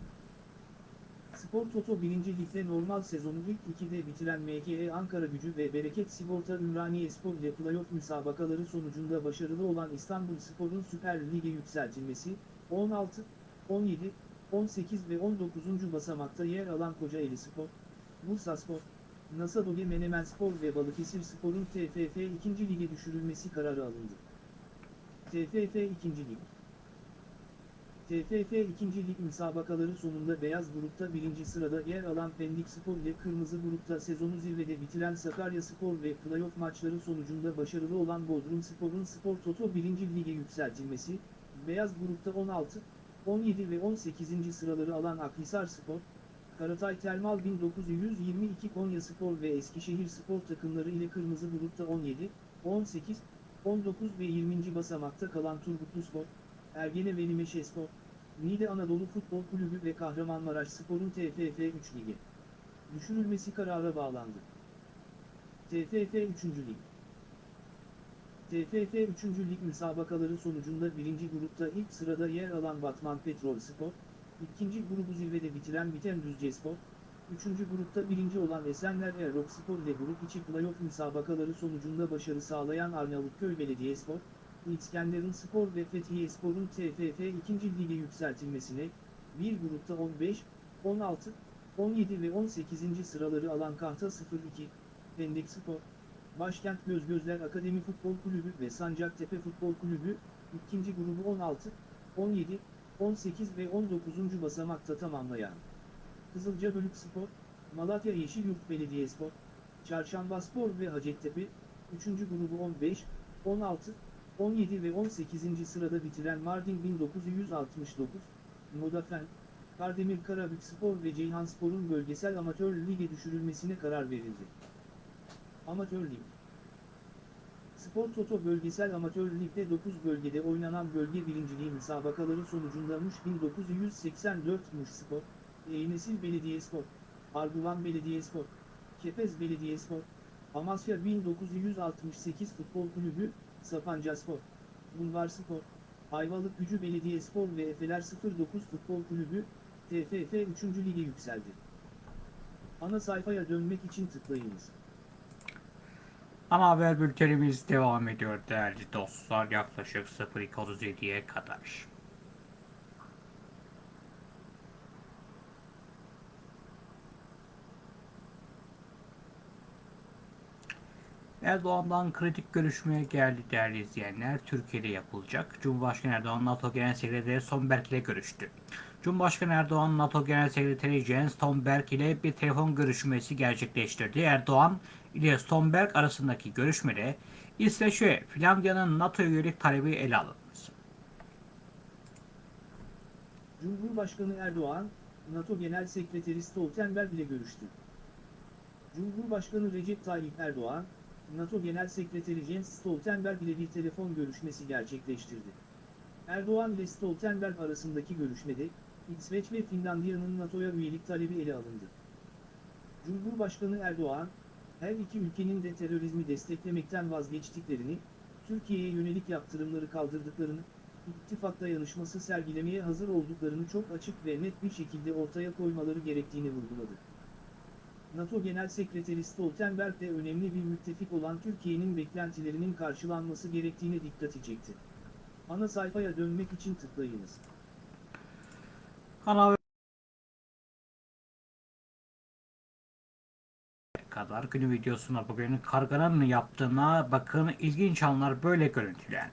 Spor Toto 1. Lig'de normal sezonu ilk 2'de bitiren MKE Ankara Gücü ve Bereket Sigorta Ümraniye Spor ile playoff müsabakaları sonucunda başarılı olan İstanbul Spor'un Süper Lig'e yükseltilmesi, 16, 17, 18 ve 19. basamakta yer alan Kocaeli Spor, Bursa Spor, Nasadoge Menemen Spor ve Balıkesir Spor'un TFF 2. Lig'e düşürülmesi kararı alındı. TFF 2. Lig TFF 2. Lig müsabakaları sonunda beyaz grupta birinci sırada yer alan Pendik Spor ile kırmızı grupta sezonu zirvede bitiren Sakarya Spor ve playoff maçları sonucunda başarılı olan Bodrum Spor'un Spor Toto 1. Lig'e yükseltilmesi, beyaz grupta 16, 17 ve 18. sıraları alan Akhisar Spor, Karatay Termal 1922 Konya Spor ve Eskişehir Spor takımları ile kırmızı grupta 17, 18, 19 ve 20. basamakta kalan Turgutlu Spor, Ergene Veli Meşe Spor, Niğde Anadolu Futbol Kulübü ve Kahramanmaraş Spor'un TFF 3 Ligi düşürülmesi karara bağlandı. TFF 3. Lig TFF 3. Lig müsabakaları sonucunda 1. grupta ilk sırada yer alan Batman Petrol Spor, ikinci grubu zirvede bitiren Biten Düzce Spor, üçüncü grupta birinci olan Esenler Erok Spor ile grup içi playoff müsabakaları sonucunda başarı sağlayan Arnavutköy Belediyespor, İskenderun Spor ve Fethiye Spor'un TFF 2. Lig'e yükseltilmesine, bir grupta 15, 16, 17 ve 18. sıraları alan Kahta 02, Pendek Spor, Başkent Gözgözler Akademi Futbol Kulübü ve Sancaktepe Futbol Kulübü, ikinci grubu 16, 17, 18 ve 19. basamakta tamamlayan. Kızılca Bölük Spor, Malatya Yeşilyurt Belediyespor, Çarşamba Spor ve Hacettepe, 3. grubu 15, 16, 17 ve 18. sırada bitiren Mardin 1969, Modafen, Kardemir Karabük Spor ve Ceyhanspor'un bölgesel amatör lige düşürülmesine karar verildi. Amatör Lig Spor Toto Bölgesel Amatör Lig'de 9 bölgede oynanan bölge birinciliği müsabakaları sonucunda Muş 1984 Muş Spor, Eynesil Belediyespor, Arguvan Belediyespor, Kepez Belediyespor, Amasya 1968 Futbol Kulübü, Sapanca Spor, Bulvar Spor, Ayvalık Gücü Belediyespor ve Efeler 09 Futbol Kulübü, TFF 3. Lige yükseldi. Ana sayfaya dönmek için tıklayınız. Ana haber bültenimiz devam ediyor değerli dostlar yaklaşık 02.37'ye kadar. Erdoğan'dan kritik görüşmeye geldi değerli izleyenler. Türkiye'de yapılacak. Cumhurbaşkanı Erdoğan NATO Genel Sekreteri Stoltenberg ile görüştü. Cumhurbaşkanı Erdoğan NATO Genel Sekreteri Jens Stoltenberg ile bir telefon görüşmesi gerçekleştirdi. Erdoğan ile Stoltenberg arasındaki görüşmede İsveç ve Finlandiya'nın NATO üyelik talebi ele alındı. Cumhurbaşkanı Erdoğan, NATO Genel Sekreteri Stoltenberg ile görüştü. Cumhurbaşkanı Recep Tayyip Erdoğan, NATO Genel Sekreteri Jens Stoltenberg ile bir telefon görüşmesi gerçekleştirdi. Erdoğan ile Stoltenberg arasındaki görüşmede, İsveç ve Finlandiya'nın NATO'ya üyelik talebi ele alındı. Cumhurbaşkanı Erdoğan, her iki ülkenin de terörizmi desteklemekten vazgeçtiklerini, Türkiye'ye yönelik yaptırımları kaldırdıklarını, ittifak dayanışması sergilemeye hazır olduklarını çok açık ve net bir şekilde ortaya koymaları gerektiğini vurguladı. NATO Genel Sekreteri Stoltenberg de önemli bir müttefik olan Türkiye'nin beklentilerinin karşılanması gerektiğine dikkati çekti. Ana sayfaya dönmek için tıklayınız. Ana kadar günü videosuna bugün karganın yaptığına bakın ilginç anlar böyle görüntülendi.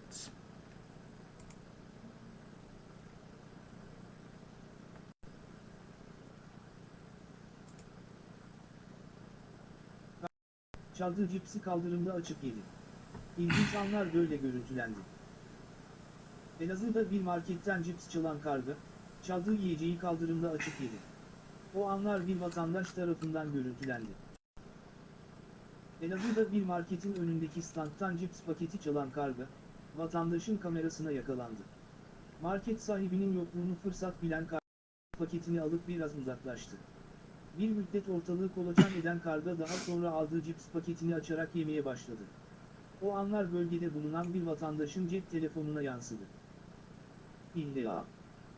Çaldığı cipsi kaldırımda açık yedi. İlginç anlar böyle görüntülendi. Elazığ'da bir marketten cips çalan karga, çaldığı yiyeceği kaldırımda açık yedi. O anlar bir vatandaş tarafından görüntülendi. Elazığ'da bir marketin önündeki standtan cips paketi çalan karga, vatandaşın kamerasına yakalandı. Market sahibinin yokluğunu fırsat bilen karga, paketini alıp biraz uzaklaştı. Bir müddet ortalığı kolaçan eden karga daha sonra aldığı cips paketini açarak yemeye başladı. O anlar bölgede bulunan bir vatandaşın cep telefonuna yansıdı. İlla.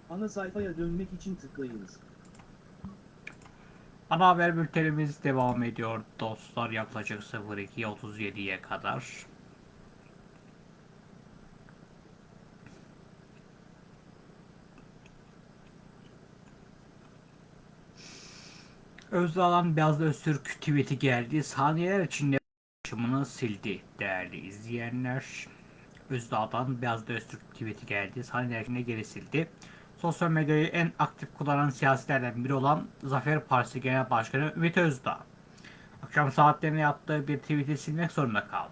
Ana sayfaya dönmek için tıklayınız. Ana haber bültenimiz devam ediyor dostlar yaklaşık 02.37'ye kadar. Özdağ'dan Beyaz Öztürk tweet'i geldi. Saniyeler içinde paylaşımını sildi değerli izleyenler. Özdağ'dan Beyaz Öztürk tweet'i geldi. Saniyeler içinde geri sildi. Sosyal medyayı en aktif kullanan siyasilerden biri olan Zafer Partisi Genel Başkanı Ümit Özdağ. Akşam saatlerinde yaptığı bir tweet'i silmek zorunda kaldı.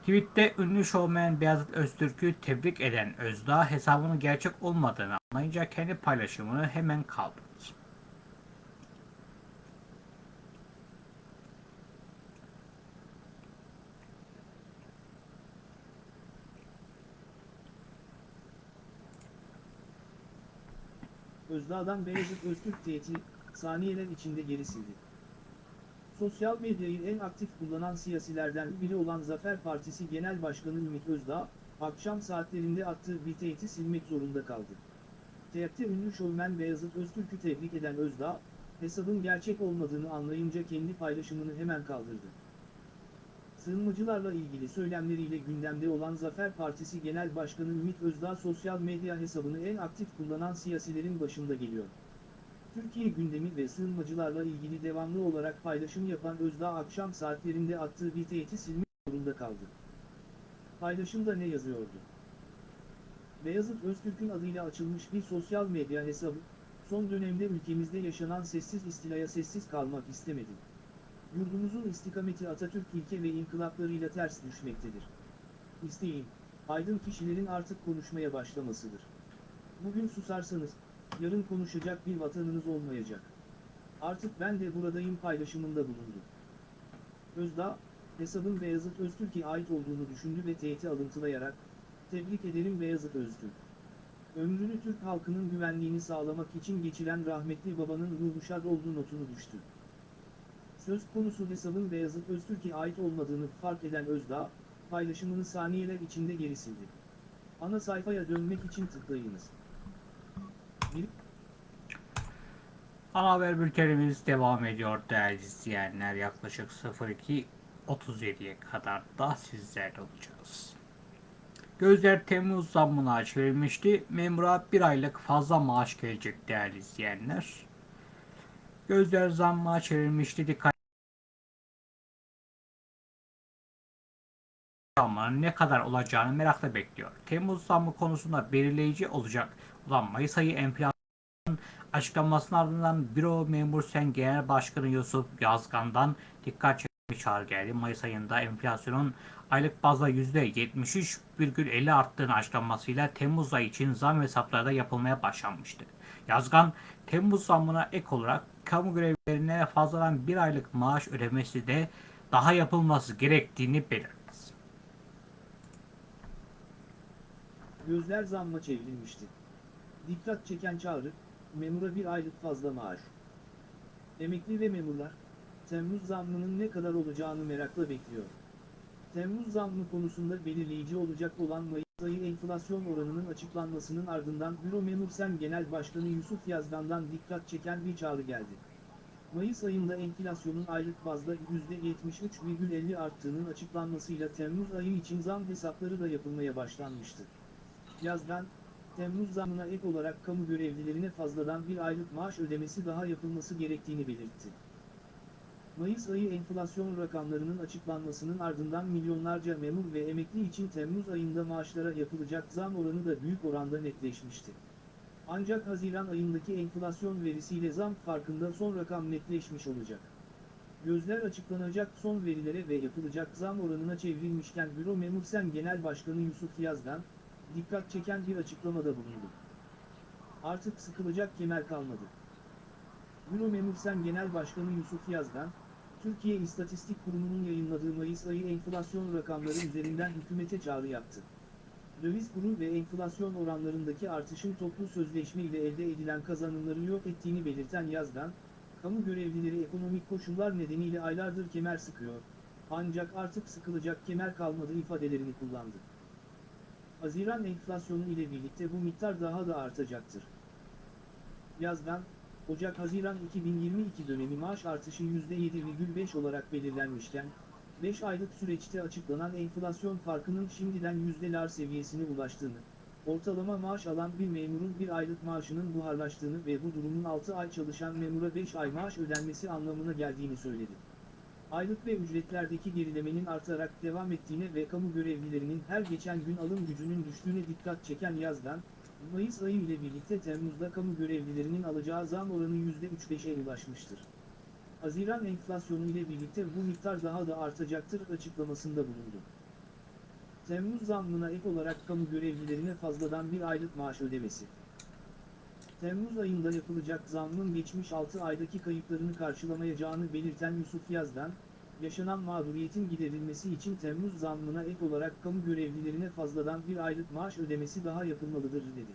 Tweette ünlü şovmen Beyazıt Öztürk'ü tebrik eden Özdağ hesabının gerçek olmadığını anlayınca kendi paylaşımını hemen kaldırdı. Özdağ'dan Beyazıt Öztürk tehdit, saniyeler içinde geri sildi. Sosyal medyayı en aktif kullanan siyasilerden biri olan Zafer Partisi Genel Başkanı Ümit Özdağ, akşam saatlerinde attığı bir tehdidi silmek zorunda kaldı. Teyatte ünlü şovmen Beyazıt Öztürk'ü tebrik eden Özdağ, hesabın gerçek olmadığını anlayınca kendi paylaşımını hemen kaldırdı. Sığınmacılarla ilgili söylemleriyle gündemde olan Zafer Partisi Genel Başkanı Ümit Özdağ sosyal medya hesabını en aktif kullanan siyasilerin başında geliyor. Türkiye gündemi ve sığınmacılarla ilgili devamlı olarak paylaşım yapan Özdağ akşam saatlerinde attığı bir tehdit silmek zorunda kaldı. Paylaşımda ne yazıyordu? Beyazıt Öztürk'ün adıyla açılmış bir sosyal medya hesabı, son dönemde ülkemizde yaşanan sessiz istilaya sessiz kalmak istemedim. Yurdumuzun istikameti Atatürk ilke ve inkılaplarıyla ters düşmektedir. İsteğim, aydın kişilerin artık konuşmaya başlamasıdır. Bugün susarsanız, yarın konuşacak bir vatanınız olmayacak. Artık ben de buradayım paylaşımında bulundu. Özdağ, hesabın Beyazıt Öztürk'e ait olduğunu düşündü ve tehdit alıntılayarak, tebrik ederim Beyazıt Öztürk. Ömrünü Türk halkının güvenliğini sağlamak için geçiren rahmetli babanın ruhu şad olduğu notunu düştü. Söz konusu hesabın Beyazıt Öztürk'e ait olmadığını fark eden Özdağ, paylaşımını saniyeler içinde geri sildi. Ana sayfaya dönmek için tıklayınız. Bir Ana haber bültenimiz devam ediyor değerli izleyenler. Yaklaşık 02.37'ye kadar da sizlerle olacağız. Gözler Temmuz zammına çevrilmişti. Memura bir aylık fazla maaş gelecek değerli izleyenler. Gözler zamma çevrilmişti. Dikkat zammının ne kadar olacağını merakla bekliyor. Temmuz zammı konusunda belirleyici olacak olan Mayıs ayı enflasyon açıklamasının ardından Büro Memur Sen Genel Başkanı Yusuf Yazgan'dan dikkat çekmiş çağrı geldi. Mayıs ayında enflasyonun aylık bazda %73,50 arttığını açıklamasıyla Temmuz ayı için zam hesapları da yapılmaya başlanmıştı. Yazgan, Temmuz zammına ek olarak kamu görevlilerine fazladan bir aylık maaş ödemesi de daha yapılması gerektiğini belirtti. Gözler zamma çevrilmişti. Dikkat çeken çağrı, memura bir aylık fazla maaş. Emekli ve memurlar, Temmuz zammının ne kadar olacağını merakla bekliyor. Temmuz zammı konusunda belirleyici olacak olan Mayıs ayı enflasyon oranının açıklanmasının ardından Büro Memur Sen Genel Başkanı Yusuf Yazgan'dan dikkat çeken bir çağrı geldi. Mayıs ayında enflasyonun aylık bazda %73,50 arttığının açıklanmasıyla Temmuz ayı için zam hesapları da yapılmaya başlanmıştı. Yazdan, Temmuz zamına ek olarak kamu görevlilerine fazladan bir aylık maaş ödemesi daha yapılması gerektiğini belirtti. Mayıs ayı enflasyon rakamlarının açıklanmasının ardından milyonlarca memur ve emekli için Temmuz ayında maaşlara yapılacak zam oranı da büyük oranda netleşmişti. Ancak Haziran ayındaki enflasyon verisiyle zam farkında son rakam netleşmiş olacak. Gözler açıklanacak son verilere ve yapılacak zam oranına çevrilmişken Büro Memur Sen Genel Başkanı Yusuf Yazgan, dikkat çeken bir açıklamada bulundu. Artık sıkılacak kemer kalmadı. Büro Memur Sen Genel Başkanı Yusuf Yazgan, Türkiye İstatistik Kurumu'nun yayınladığı Mayıs ayı enflasyon rakamları üzerinden hükümete çağrı yaptı. Döviz kuru ve enflasyon oranlarındaki artışın toplu sözleşme ile elde edilen kazanımları yok ettiğini belirten Yazgan, kamu görevlileri ekonomik koşullar nedeniyle aylardır kemer sıkıyor, ancak artık sıkılacak kemer kalmadı ifadelerini kullandı. Haziran enflasyonu ile birlikte bu miktar daha da artacaktır. Yazdan, Ocak-Haziran 2022 dönemi maaş artışı %7,5 olarak belirlenmişken, 5 aylık süreçte açıklanan enflasyon farkının şimdiden yüzdeler seviyesine ulaştığını, ortalama maaş alan bir memurun bir aylık maaşının buharlaştığını ve bu durumun 6 ay çalışan memura 5 ay maaş ödenmesi anlamına geldiğini söyledi. Aylık ve ücretlerdeki gerilemenin artarak devam ettiğine ve kamu görevlilerinin her geçen gün alım gücünün düştüğüne dikkat çeken yazdan, Mayıs ayı ile birlikte Temmuz'da kamu görevlilerinin alacağı zam oranı %3-5'e ulaşmıştır. Haziran enflasyonu ile birlikte bu miktar daha da artacaktır açıklamasında bulundu. Temmuz zammına ek olarak kamu görevlilerine fazladan bir aylık maaş ödemesi. Temmuz ayında yapılacak zammın geçmiş 6 aydaki kayıplarını karşılamayacağını belirten Yusuf Yazdan, yaşanan mağduriyetin giderilmesi için Temmuz zammına ek olarak kamu görevlilerine fazladan bir aylık maaş ödemesi daha yapılmalıdır dedi.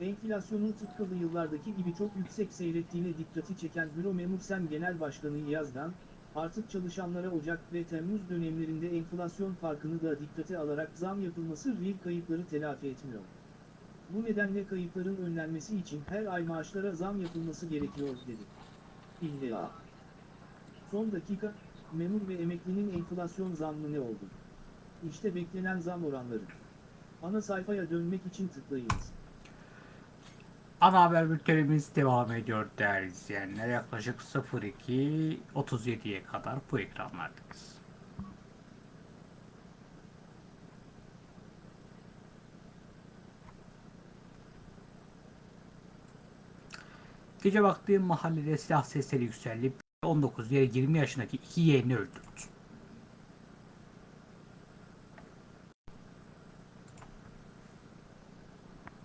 Enflasyonun tıpkı yıllardaki gibi çok yüksek seyrettiğine dikkati çeken Büro Memursen Genel Başkanı Yazdan, artık çalışanlara Ocak ve Temmuz dönemlerinde enflasyon farkını da dikkate alarak zam yapılması real kayıpları telafi etmiyor. Bu nedenle kayıpların önlenmesi için her ay maaşlara zam yapılması gerekiyor dedi. İlla. Son dakika, memur ve emeklinin enflasyon zammı ne oldu? İşte beklenen zam oranları. Ana sayfaya dönmek için tıklayınız. Ana haber bültenimiz devam ediyor değerli izleyenler. Yaklaşık 02.37'ye kadar bu ekranlardayız. Gece vakti mahallede silah sesleri yükseldi. 19 ya 20 yaşındaki iki yeğeni öldürdü.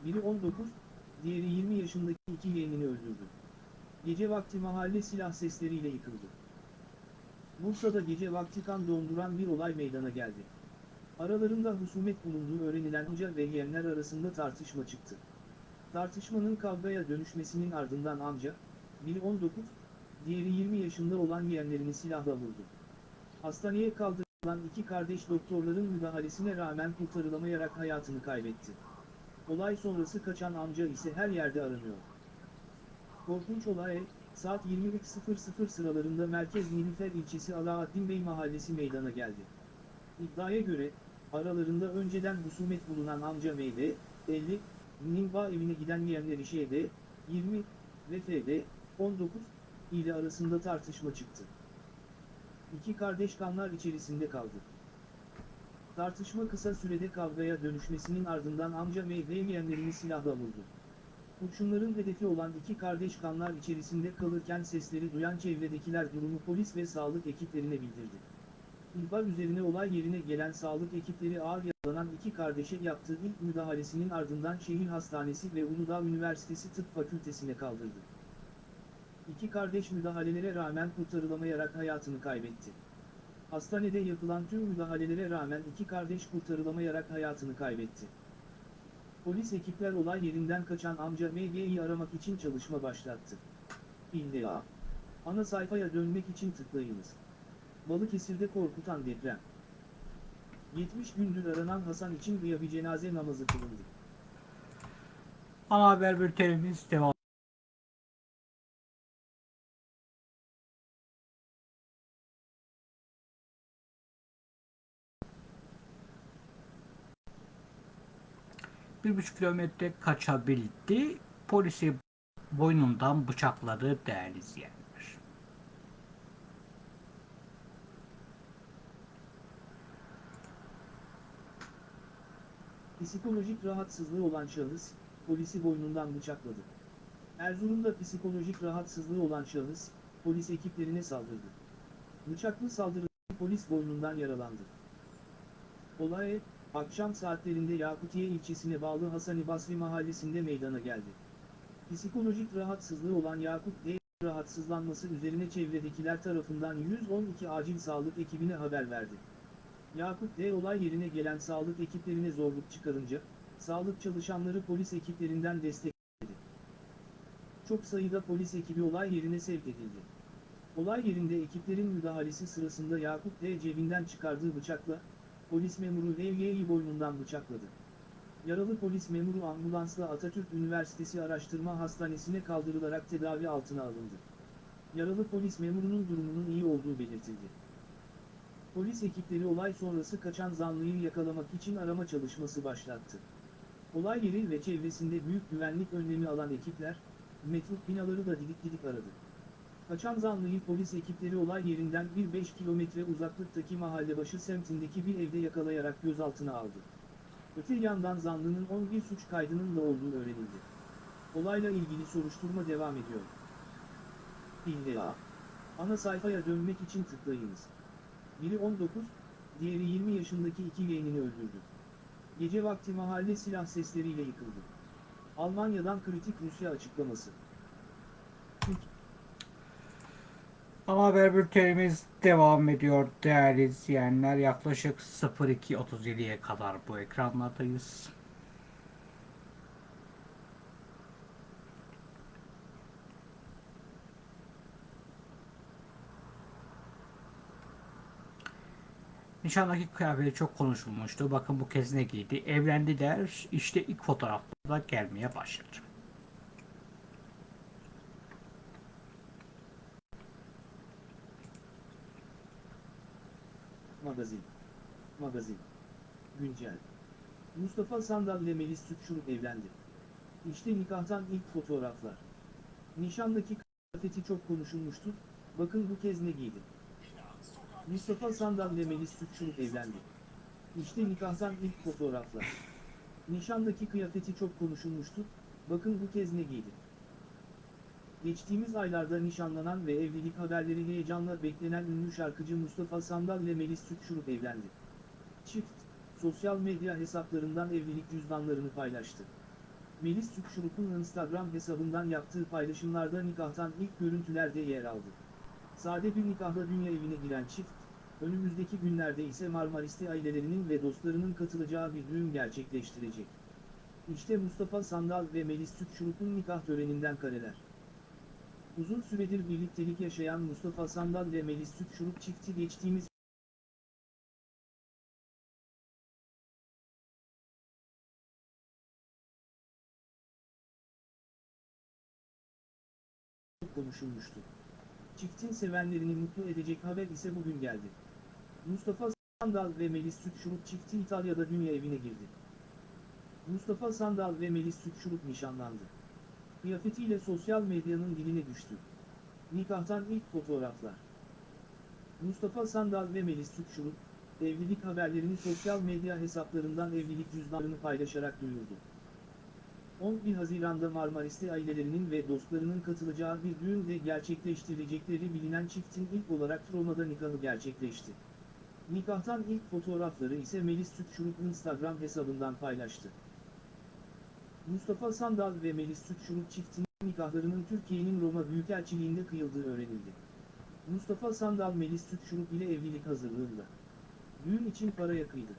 Biri 19, diğeri 20 yaşındaki iki yeğenini öldürdü. Gece vakti mahalle silah sesleriyle yıkıldı. Bursa'da gece vakti kan donduran bir olay meydana geldi. Aralarında husumet bulunduğu öğrenilen amca ve yeğenler arasında tartışma çıktı. Tartışmanın kavgaya dönüşmesinin ardından amca, biri 19, diğeri 20 yaşında olan yeğenlerini silahla vurdu. Hastaneye kaldırılan iki kardeş doktorların müdahalesine rağmen kurtarılamayarak hayatını kaybetti. Olay sonrası kaçan amca ise her yerde aranıyor. Korkunç olay, saat 23.00 sıralarında Merkez Nilüfer ilçesi Alaaddin Bey mahallesi meydana geldi. İddiaya göre, aralarında önceden husumet bulunan amca Meyve, 50, Nimba evine giden yeğenleri Şeyde, 20 ve F'de, 19 ile arasında tartışma çıktı. İki kardeş kanlar içerisinde kaldı. Tartışma kısa sürede kavgaya dönüşmesinin ardından amca ve yeğenlerini silahla vurdu. Kurşunların hedefi olan iki kardeş kanlar içerisinde kalırken sesleri duyan çevredekiler durumu polis ve sağlık ekiplerine bildirdi. İhbar üzerine olay yerine gelen sağlık ekipleri ağır yaralanan iki kardeşe yaptığı ilk müdahalesinin ardından şehir hastanesi ve Uludağ Üniversitesi Tıp Fakültesine kaldırdı. İki kardeş müdahalelere rağmen kurtarılamayarak hayatını kaybetti. Hastanede yapılan tüm müdahalelere rağmen iki kardeş kurtarılamayarak hayatını kaybetti. Polis ekipler olay yerinden kaçan amca MG'yi aramak için çalışma başlattı. İlla. Ana sayfaya dönmek için tıklayınız. Balıkesir'de korkutan deprem. 70 gündür aranan Hasan için bir cenaze namazı kılındı. Ana haber bültenimiz devam bir buçuk kilometre kaçabildi. Polisi boynundan bıçakladı değerli izleyenler. Psikolojik rahatsızlığı olan şahıs, polisi boynundan bıçakladı. Erzurum'da psikolojik rahatsızlığı olan şahıs, polis ekiplerine saldırdı. Bıçaklı saldırıda polis boynundan yaralandı. Olay, akşam saatlerinde Yakutiye ilçesine bağlı Hasani Basri mahallesinde meydana geldi. Psikolojik rahatsızlığı olan Yakut D. rahatsızlanması üzerine çevredekiler tarafından 112 acil sağlık ekibine haber verdi. Yakut D. olay yerine gelen sağlık ekiplerine zorluk çıkarınca, sağlık çalışanları polis ekiplerinden destek verdi. Çok sayıda polis ekibi olay yerine sevk edildi. Olay yerinde ekiplerin müdahalesi sırasında Yakut D. cebinden çıkardığı bıçakla, polis memuru Levye'yi boynundan bıçakladı. Yaralı polis memuru ambulansla Atatürk Üniversitesi Araştırma Hastanesi'ne kaldırılarak tedavi altına alındı. Yaralı polis memurunun durumunun iyi olduğu belirtildi. Polis ekipleri olay sonrası kaçan zanlıyı yakalamak için arama çalışması başlattı. Olay yeri ve çevresinde büyük güvenlik önlemi alan ekipler, metruk binaları da didik didik aradı. Kaçan zanlıyı polis ekipleri olay yerinden 1-5 kilometre uzaklıktaki mahallebaşı semtindeki bir evde yakalayarak gözaltına aldı. Öte yandan zanlının 11 suç kaydının da olduğu öğrenildi. Olayla ilgili soruşturma devam ediyor. İlla. Ana sayfaya dönmek için tıklayınız. Biri 19, diğeri 20 yaşındaki iki yeğenini öldürdü. Gece vakti mahalle silah sesleriyle yıkıldı. Almanya'dan kritik Rusya açıklaması. Ana haber bültenimiz devam ediyor değerli izleyenler. Yaklaşık 02.37'ye kadar bu ekranlardayız. Nişandaki kıyafeti çok konuşulmuştu. Bakın bu kez ne giydi? Evlendi der. İşte ilk fotoğraflarda gelmeye başladı. Magazin. Magazin. Güncel. Mustafa Sandal ile Melis Sütçürük evlendi. İşte nikahtan ilk fotoğraflar. Nişandaki kıyafeti çok konuşulmuştu, bakın bu kez ne giydi. Mustafa Sandal ile Melis Sütçürük evlendi. İşte nikahtan ilk fotoğraflar. Nişandaki kıyafeti çok konuşulmuştu, bakın bu kez ne giydi. Geçtiğimiz aylarda nişanlanan ve evlilik haberleri heyecanla beklenen ünlü şarkıcı Mustafa Sandal ile Melis Sütçürük evlendi. Çift, sosyal medya hesaplarından evlilik cüzdanlarını paylaştı. Melis Sütçürük'ün Instagram hesabından yaptığı paylaşımlarda nikahtan ilk görüntülerde yer aldı. Sade bir nikahla dünya evine giren çift, önümüzdeki günlerde ise Marmaris'te ailelerinin ve dostlarının katılacağı bir düğün gerçekleştirecek. İşte Mustafa Sandal ve Melis Sütçürük'ün nikah töreninden kareler. Uzun süredir birliktelik yaşayan Mustafa Sandal ve Melis Sütçürük çifti geçtiğimiz konuşulmuştu. Çiftin sevenlerini mutlu edecek haber ise bugün geldi. Mustafa Sandal ve Melis Sütçürük çifti İtalya'da dünya evine girdi. Mustafa Sandal ve Melis Sütçürük nişanlandı. Kıyafetiyle sosyal medyanın diline düştü. Nikahtan ilk fotoğraflar. Mustafa Sandal ve Melis Sütçürük, evlilik haberlerini sosyal medya hesaplarından evlilik cüzdanlarını paylaşarak duyurdu. 11 Haziran'da Marmaris'te ailelerinin ve dostlarının katılacağı bir düğünde gerçekleştirilecekleri bilinen çiftin ilk olarak Roma'da nikahı gerçekleşti. Nikahtan ilk fotoğrafları ise Melis Sütçürük Instagram hesabından paylaştı. Mustafa Sandal ve Melis Sütçürük çiftinin nikahlarının Türkiye'nin Roma Büyükelçiliğinde kıyıldığı öğrenildi. Mustafa Sandal Melis Sütçürük ile evlilik hazırlığında. Düğün için paraya kıydı.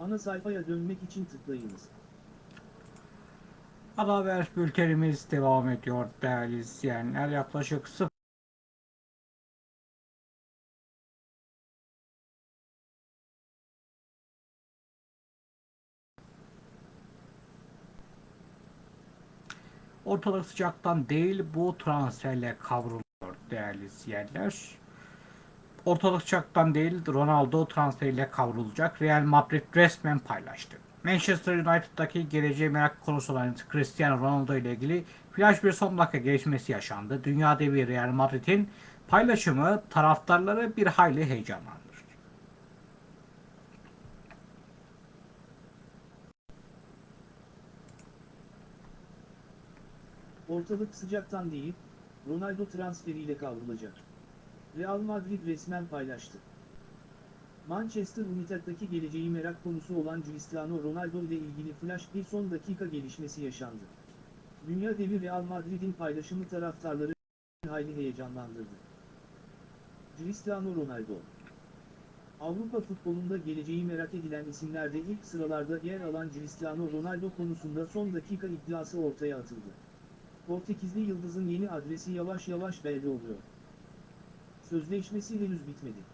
Ana sayfaya dönmek için tıklayınız. Haber bültenimiz devam ediyor değerli izleyenler. Yaklaşık 0 Ortalık sıcaktan değil bu transferle kavruluyor değerli izleyenler. Ortalık sıcaktan değil Ronaldo transferiyle kavrulacak. Real Madrid resmen paylaştı. Manchester United'daki geleceğe merak konusu olan Cristiano Ronaldo ile ilgili flash bir son dakika gelişmesi yaşandı. Dünya devi Real Madrid'in paylaşımı taraftarları bir hayli heyecanlandırdı. Ortalık sıcaktan değil, Ronaldo transferiyle kavrulacak. Real Madrid resmen paylaştı. Manchester United'daki geleceği merak konusu olan Cristiano Ronaldo ile ilgili flash bir son dakika gelişmesi yaşandı. Dünya devi Real Madrid'in paylaşımı taraftarları hayli heyecanlandırdı. Cristiano Ronaldo Avrupa futbolunda geleceği merak edilen isimlerde ilk sıralarda yer alan Cristiano Ronaldo konusunda son dakika iddiası ortaya atıldı. Portekizli Yıldız'ın yeni adresi yavaş yavaş belli oluyor. Sözleşmesi henüz bitmedi.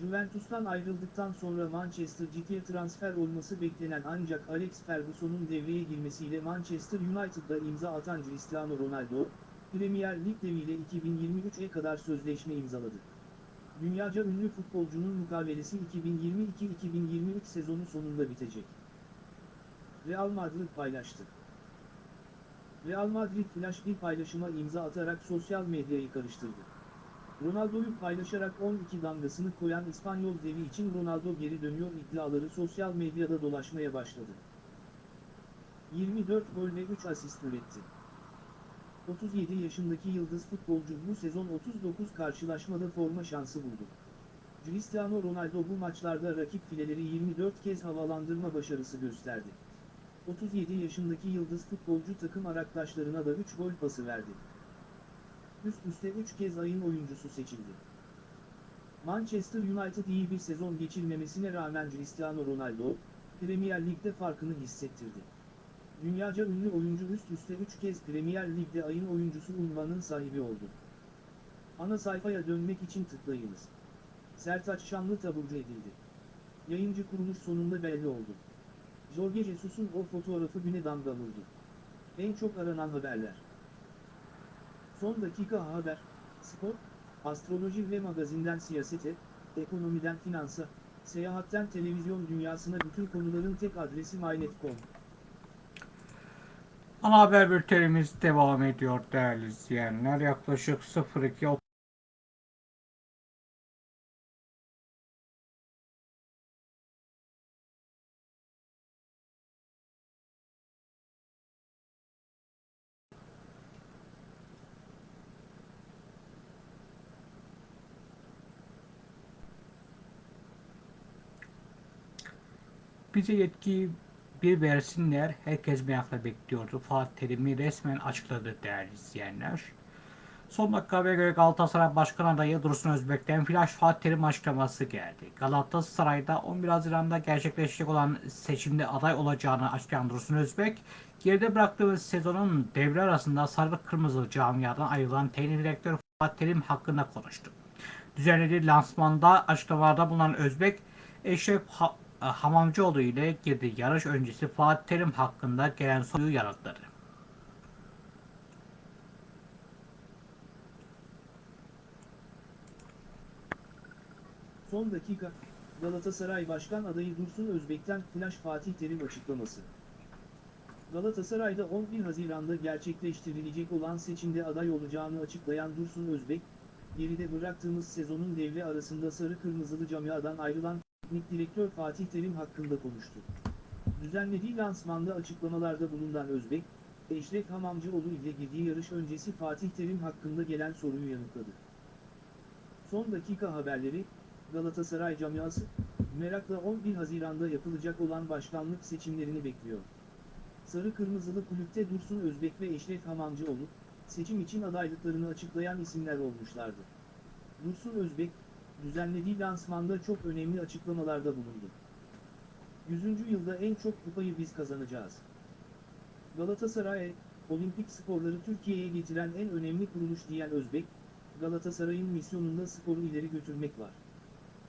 Juventus'tan ayrıldıktan sonra Manchester City'ye transfer olması beklenen ancak Alex Ferguson'un devreye girmesiyle Manchester United'da imza atan Cristiano Ronaldo, Premier Lig deviyle 2023'e kadar sözleşme imzaladı. Dünyaca ünlü futbolcunun mukavelesi 2022-2023 sezonu sonunda bitecek. Real Madrid paylaştı. Real Madrid flash bir paylaşıma imza atarak sosyal medyayı karıştırdı. Ronaldo'yu paylaşarak 12 damgasını koyan İspanyol devi için Ronaldo geri dönüyor iddiaları sosyal medyada dolaşmaya başladı. 24 gol ve 3 asist üretti. 37 yaşındaki yıldız futbolcu bu sezon 39 karşılaşmada forma şansı buldu. Cristiano Ronaldo bu maçlarda rakip fileleri 24 kez havalandırma başarısı gösterdi. 37 yaşındaki yıldız futbolcu takım arkadaşlarına da 3 gol pası verdi. Üst üste 3 kez ayın oyuncusu seçildi. Manchester United iyi bir sezon geçirmemesine rağmen Cristiano Ronaldo, Premier Lig'de farkını hissettirdi. Dünyaca ünlü oyuncu üst üste 3 kez Premier Lig'de ayın oyuncusu unvanının sahibi oldu. Ana sayfaya dönmek için tıklayınız. Sertaç Şanlı taburcu edildi. Yayıncı kuruluş sonunda belli oldu. Jorge Jesus'un o fotoğrafı güne damga vurdu. En çok aranan haberler. Son dakika haber, spor, astroloji ve magazinden siyasete, ekonomiden finansa, seyahatten televizyon dünyasına bütün konuların tek adresi mynet.com. Ana haber bültenimiz devam ediyor değerli izleyenler. Yaklaşık 02 Bize yetkiyi bir versinler. Herkes merakla bekliyordu. Fatih Terim'i resmen açıkladı değerli izleyenler. Son dakika habere göre Galatasaray Başkan adayı Dursun Özbek'ten flash Fatih Terim açıklaması geldi. Galatasaray'da 11 Haziran'da gerçekleşecek olan seçimde aday olacağını açıklayan Dursun Özbek, geride bıraktığımız sezonun devre arasında sarı kırmızı camiadan ayrılan teknik direktör Fatih Terim hakkında konuştu. Düzenlediği lansmanda açıklamalarda bulunan Özbek, Eşref Hamamcıoğlu ile girdiği yarış öncesi Fatih Terim hakkında gelen soruyu yanıtladı. Son dakika, Galatasaray Başkan adayı Dursun Özbek'ten Flash Fatih Terim açıklaması. Galatasaray'da 11 Haziran'da gerçekleştirilecek olan seçimde aday olacağını açıklayan Dursun Özbek, geride bıraktığımız sezonun devre arasında sarı kırmızılı camiadan ayrılan teknik direktör Fatih Terim hakkında konuştu. Düzenlediği lansmanda açıklamalarda bulunan Özbek, Eşref Hamamcıoğlu ile girdiği yarış öncesi Fatih Terim hakkında gelen soruyu yanıtladı. Son dakika haberleri, Galatasaray camiası, merakla 11 Haziran'da yapılacak olan başkanlık seçimlerini bekliyor. Sarı Kırmızılı kulüpte Dursun Özbek ve Eşref Hamamcıoğlu, seçim için adaylıklarını açıklayan isimler olmuşlardı. Dursun Özbek, düzenlediği lansmanda çok önemli açıklamalarda bulundu. 100. yılda en çok kupayı biz kazanacağız. Galatasaray, olimpik sporları Türkiye'ye getiren en önemli kuruluş diyen Özbek, Galatasaray'ın misyonunda sporu ileri götürmek var.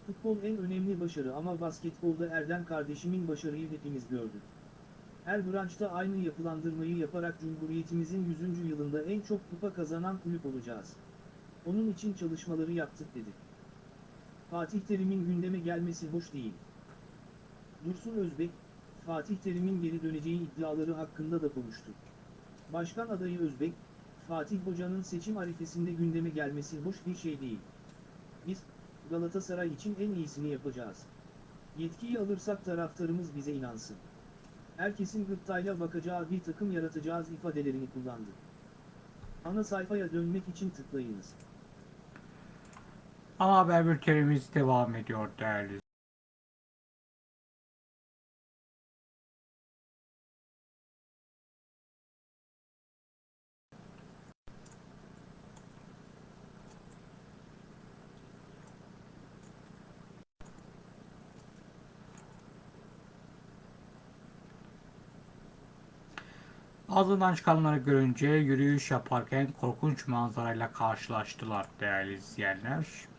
Futbol en önemli başarı ama basketbolda Erden kardeşimin başarıyı hepimiz gördük. Her branşta aynı yapılandırmayı yaparak Cumhuriyetimizin 100. yılında en çok kupa kazanan kulüp olacağız. Onun için çalışmaları yaptık dedi. Fatih Terim'in gündeme gelmesi hoş değil. Dursun Özbek, Fatih Terim'in geri döneceği iddiaları hakkında da konuştu. Başkan adayı Özbek, Fatih Hoca'nın seçim arifesinde gündeme gelmesi hoş bir şey değil. Biz, Galatasaray için en iyisini yapacağız. Yetkiyi alırsak taraftarımız bize inansın. Herkesin gıptayla bakacağı bir takım yaratacağız ifadelerini kullandı. Ana sayfaya dönmek için tıklayınız. Ana haber bültenimiz devam ediyor değerli Ağzından çıkanları görünce yürüyüş yaparken korkunç manzarayla karşılaştılar değerli izleyenler.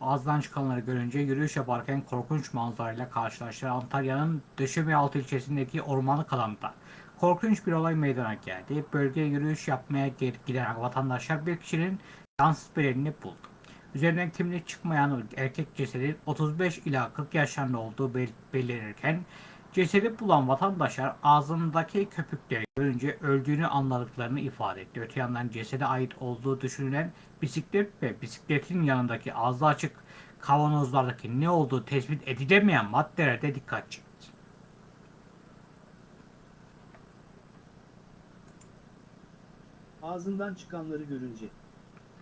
Ağızdan çıkanları görünce yürüyüş yaparken korkunç manzarayla karşılaştılar. Antalya'nın Döşemealtı ilçesindeki ormanlık alanda korkunç bir olay meydana geldi. Bölgeye yürüyüş yapmaya giden vatandaşlar bir kişinin cansız bedenini buldu. Üzerinden kimlik çıkmayan erkek cesedin 35 ila 40 yaşlarında olduğu bel- belirlenirken cesedi bulan vatandaşlar ağzındaki köpükleri görünce öldüğünü anladıklarını ifade etti. Öte yandan cesede ait olduğu düşünülen bisiklet ve bisikletin yanındaki ağzı açık kavanozlardaki ne olduğu tespit edilemeyen maddelerde dikkat çekti. Ağzından çıkanları görünce.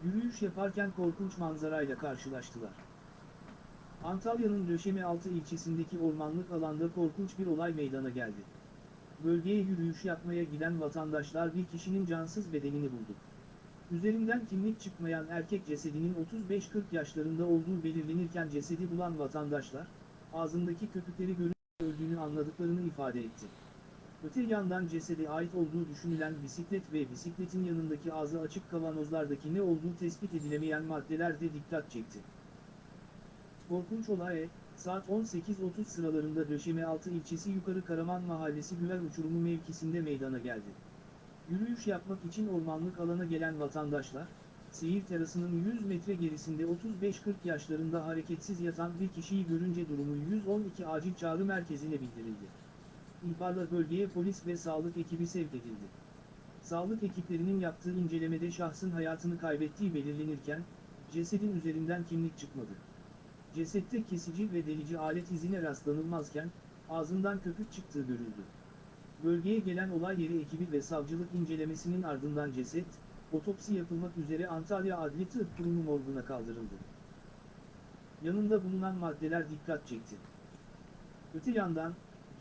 Yürüyüş yaparken korkunç manzarayla karşılaştılar. Antalya'nın Döşemealtı ilçesindeki ormanlık alanda korkunç bir olay meydana geldi. Bölgeye yürüyüş yapmaya giden vatandaşlar bir kişinin cansız bedenini buldu. Üzerinden kimlik çıkmayan erkek cesedinin 35-40 yaşlarında olduğu belirlenirken cesedi bulan vatandaşlar, ağzındaki köpükleri görünce öldüğünü anladıklarını ifade etti. Öte yandan cesede ait olduğu düşünülen bisiklet ve bisikletin yanındaki ağzı açık kavanozlardaki ne olduğu tespit edilemeyen maddeler de dikkat çekti. Korkunç olay, saat 18.30 sıralarında Döşemealtı ilçesi Yukarı Karaman Mahallesi Güver Uçurumu mevkisinde meydana geldi. Yürüyüş yapmak için ormanlık alana gelen vatandaşlar, seyir terasının 100 metre gerisinde 35-40 yaşlarında hareketsiz yatan bir kişiyi görünce durumu 112 acil çağrı merkezine bildirildi. İhbarla bölgeye polis ve sağlık ekibi sevk edildi. Sağlık ekiplerinin yaptığı incelemede şahsın hayatını kaybettiği belirlenirken, cesedin üzerinden kimlik çıkmadı. Cesette kesici ve delici alet izine rastlanılmazken, ağzından köpük çıktığı görüldü. Bölgeye gelen olay yeri ekibi ve savcılık incelemesinin ardından ceset, otopsi yapılmak üzere Antalya Adli Tıp Kurumu morguna kaldırıldı. Yanında bulunan maddeler dikkat çekti. Öte yandan,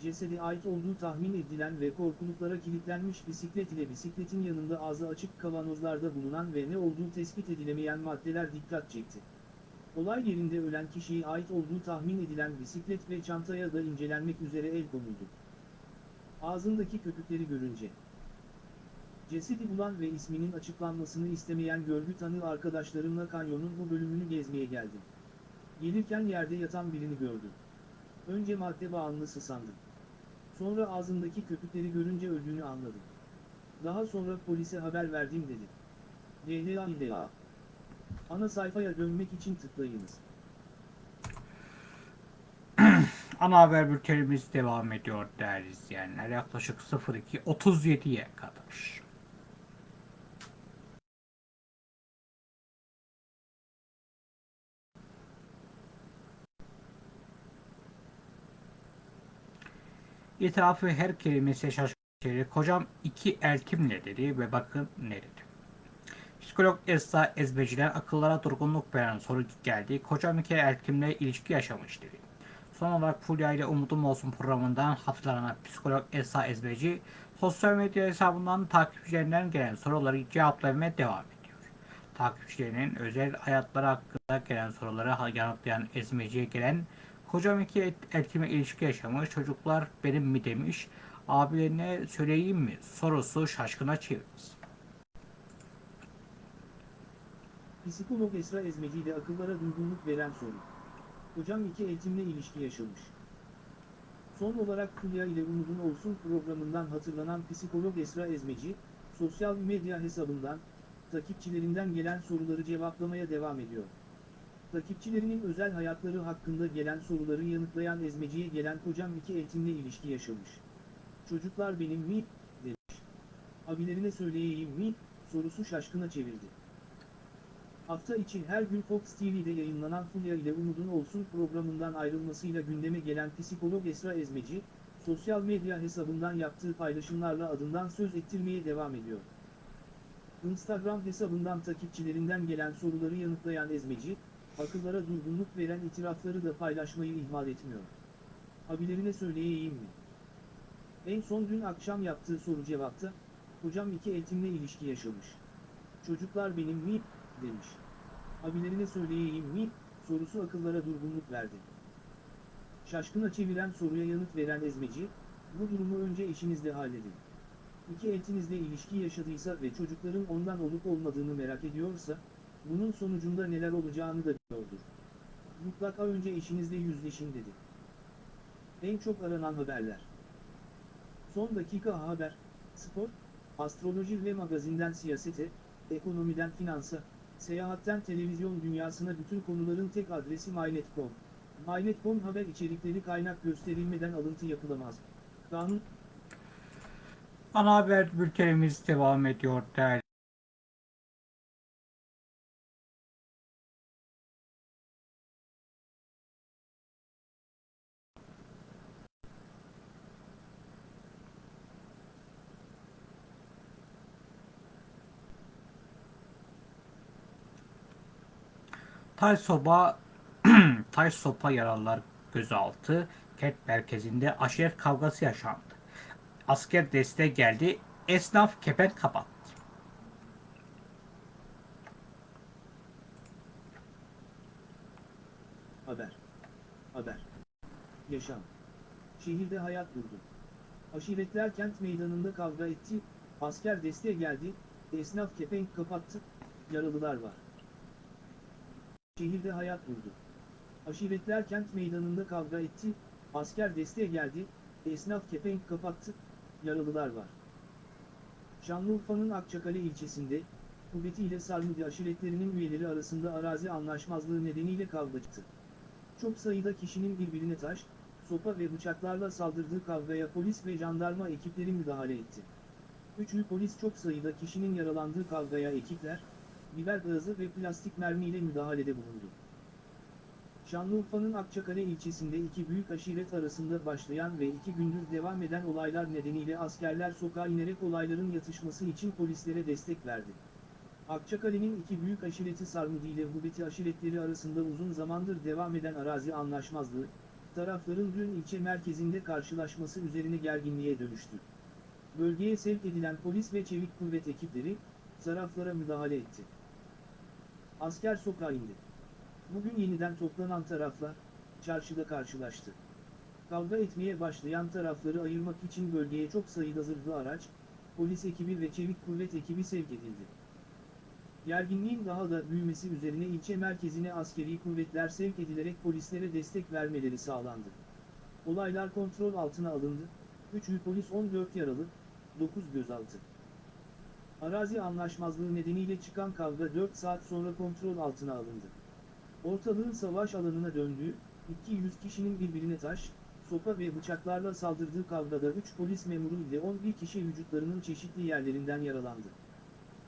cesede ait olduğu tahmin edilen ve korkuluklara kilitlenmiş bisiklet ile bisikletin yanında ağzı açık kavanozlarda bulunan ve ne olduğu tespit edilemeyen maddeler dikkat çekti. Olay yerinde ölen kişiye ait olduğu tahmin edilen bisiklet ve çantaya da incelenmek üzere el konuldu. Ağzındaki köpükleri görünce. Cesedi bulan ve isminin açıklanmasını istemeyen görgü tanığı arkadaşlarımla kanyonun bu bölümünü gezmeye geldim. Gelirken yerde yatan birini gördüm. Önce madde bağımlısı sandım. Sonra ağzındaki köpükleri görünce öldüğünü anladım. Daha sonra polise haber verdim dedi. DHA İDA. Ana sayfaya dönmek için tıklayınız. Ana haber bültenimiz devam ediyor değerli izleyenler. Yaklaşık 02.37'ye kadar. İtirafı her kelimesi şaşırtıcı. Kocam iki eltimle dedi ve bakın ne dedi. Psikolog Esra Ezbeciler akıllara durgunluk veren soru geldi. Kocam iki eltimle ilişki yaşamış dedi. Son olarak Fulya ile Umudum Olsun programından hatırlanan psikolog Esra Ezbeci sosyal medya hesabından takipçilerinden gelen soruları cevaplamaya devam ediyor. Takipçilerinin özel hayatları hakkında gelen soruları yanıtlayan Ezbeci'ye gelen Kocam iki eltime ilişki yaşamış, çocuklar benim mi demiş, abilerine söyleyeyim mi sorusu şaşkına çevirdi. Psikolog Esra Ezmeci ile akıllara durgunluk veren soru. Hocam iki eğitimle ilişki yaşamış. Son olarak Fulya ile Umudun Olsun programından hatırlanan psikolog Esra Ezmeci, sosyal medya hesabından, takipçilerinden gelen soruları cevaplamaya devam ediyor. Takipçilerinin özel hayatları hakkında gelen soruları yanıtlayan Ezmeci'ye gelen kocam iki eğitimle ilişki yaşamış. Çocuklar benim mi? demiş. Abilerine söyleyeyim mi? sorusu şaşkına çevirdi. Hafta içi her gün Fox TV'de yayınlanan Fulya ile Umudun Olsun programından ayrılmasıyla gündeme gelen psikolog Esra Ezmeci, sosyal medya hesabından yaptığı paylaşımlarla adından söz ettirmeye devam ediyor. Instagram hesabından takipçilerinden gelen soruları yanıtlayan Ezmeci, akıllara durgunluk veren itirafları da paylaşmayı ihmal etmiyor. Abilerine söyleyeyim mi? En son dün akşam yaptığı soru cevapta, hocam iki eğitimle ilişki yaşamış. Çocuklar benim mi? Demiş. Abilerine söyleyeyim mi? sorusu akıllara durgunluk verdi. Şaşkına çeviren soruya yanıt veren Ezmeci, bu durumu önce eşinizle halledin. İki eltinizle ilişki yaşadıysa ve çocukların ondan olup olmadığını merak ediyorsa, bunun sonucunda neler olacağını da biliyordur. Mutlaka önce eşinizle yüzleşin dedi. En çok aranan haberler. Son dakika haber, spor, astroloji ve magazinden siyasete, ekonomiden finansa, seyahatten televizyon dünyasına bütün konuların tek adresi MyNet.com. MyNet.com haber içerikleri kaynak gösterilmeden alıntı yapılamaz. Kanun, Ana haber bültenimiz devam ediyor değerli. Tay soba Tay sopa yaralılar gözaltı kent merkezinde aşiret kavgası yaşandı. Asker destek geldi. Esnaf kepenk kapattı. haber. Haber. Yaşam. Şehirde hayat durdu. Aşiretler kent meydanında kavga etti, asker desteğe geldi, esnaf kepenk kapattı, yaralılar var. Şehirde hayat durdu. Aşiretler kent meydanında kavga etti, asker desteğe geldi, esnaf kepenk kapattı, yaralılar var. Şanlıurfa'nın Akçakale ilçesinde, Kuvveti ile Sarmudi aşiretlerinin üyeleri arasında arazi anlaşmazlığı nedeniyle kavga çıktı. Çok sayıda kişinin birbirine taş, sopa ve bıçaklarla saldırdığı kavgaya polis ve jandarma ekipleri müdahale etti. Üçlü polis çok sayıda kişinin yaralandığı kavgaya ekipler, biber gazı ve plastik mermiyle müdahalede bulundu. Şanlıurfa'nın Akçakale ilçesinde iki büyük aşiret arasında başlayan ve iki gündür devam eden olaylar nedeniyle askerler sokağa inerek olayların yatışması için polislere destek verdi. Akçakale'nin iki büyük aşireti Sarmudi ile Hubeti aşiretleri arasında uzun zamandır devam eden arazi anlaşmazlığı, tarafların dün ilçe merkezinde karşılaşması üzerine gerginliğe dönüştü. Bölgeye sevk edilen polis ve çevik kuvvet ekipleri, taraflara müdahale etti. Asker sokağa indi. Bugün yeniden toplanan taraflar, çarşıda karşılaştı. Kavga etmeye başlayan tarafları ayırmak için bölgeye çok sayıda zırhlı araç, polis ekibi ve çevik kuvvet ekibi sevk edildi. Gerginliğin daha da büyümesi üzerine ilçe merkezine askeri kuvvetler sevk edilerek polislere destek vermeleri sağlandı. Olaylar kontrol altına alındı, 3 polis 14 yaralı, 9 gözaltı. Arazi anlaşmazlığı nedeniyle çıkan kavga 4 saat sonra kontrol altına alındı. Ortalığın savaş alanına döndüğü, 200 kişinin birbirine taş, sopa ve bıçaklarla saldırdığı kavgada 3 polis memuru ile 11 kişi vücutlarının çeşitli yerlerinden yaralandı.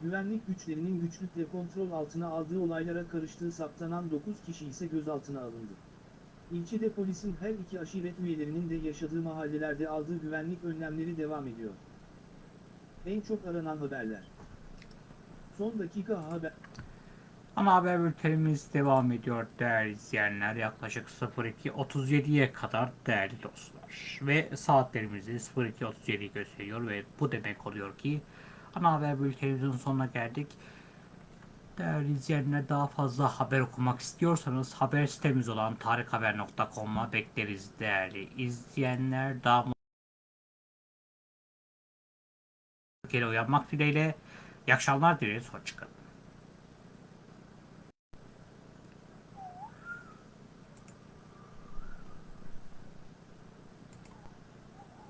Güvenlik güçlerinin güçlükle kontrol altına aldığı olaylara karıştığı saptanan 9 kişi ise gözaltına alındı. İlçede polisin her iki aşiret üyelerinin de yaşadığı mahallelerde aldığı güvenlik önlemleri devam ediyor. En çok aranan haberler. Son dakika haber. Ana haber bültenimiz devam ediyor değerli izleyenler. Yaklaşık 02.37'ye kadar değerli dostlar. Ve saatlerimizi 02.37'yi gösteriyor ve bu demek oluyor ki ana haber bültenimizin sonuna geldik. Değerli izleyenler daha fazla haber okumak istiyorsanız haber sitemiz olan tarikhaber.com'a bekleriz değerli izleyenler. Daha Türkiye'de uyanmak dileğiyle. İyi akşamlar dileriz. Hoşçakalın.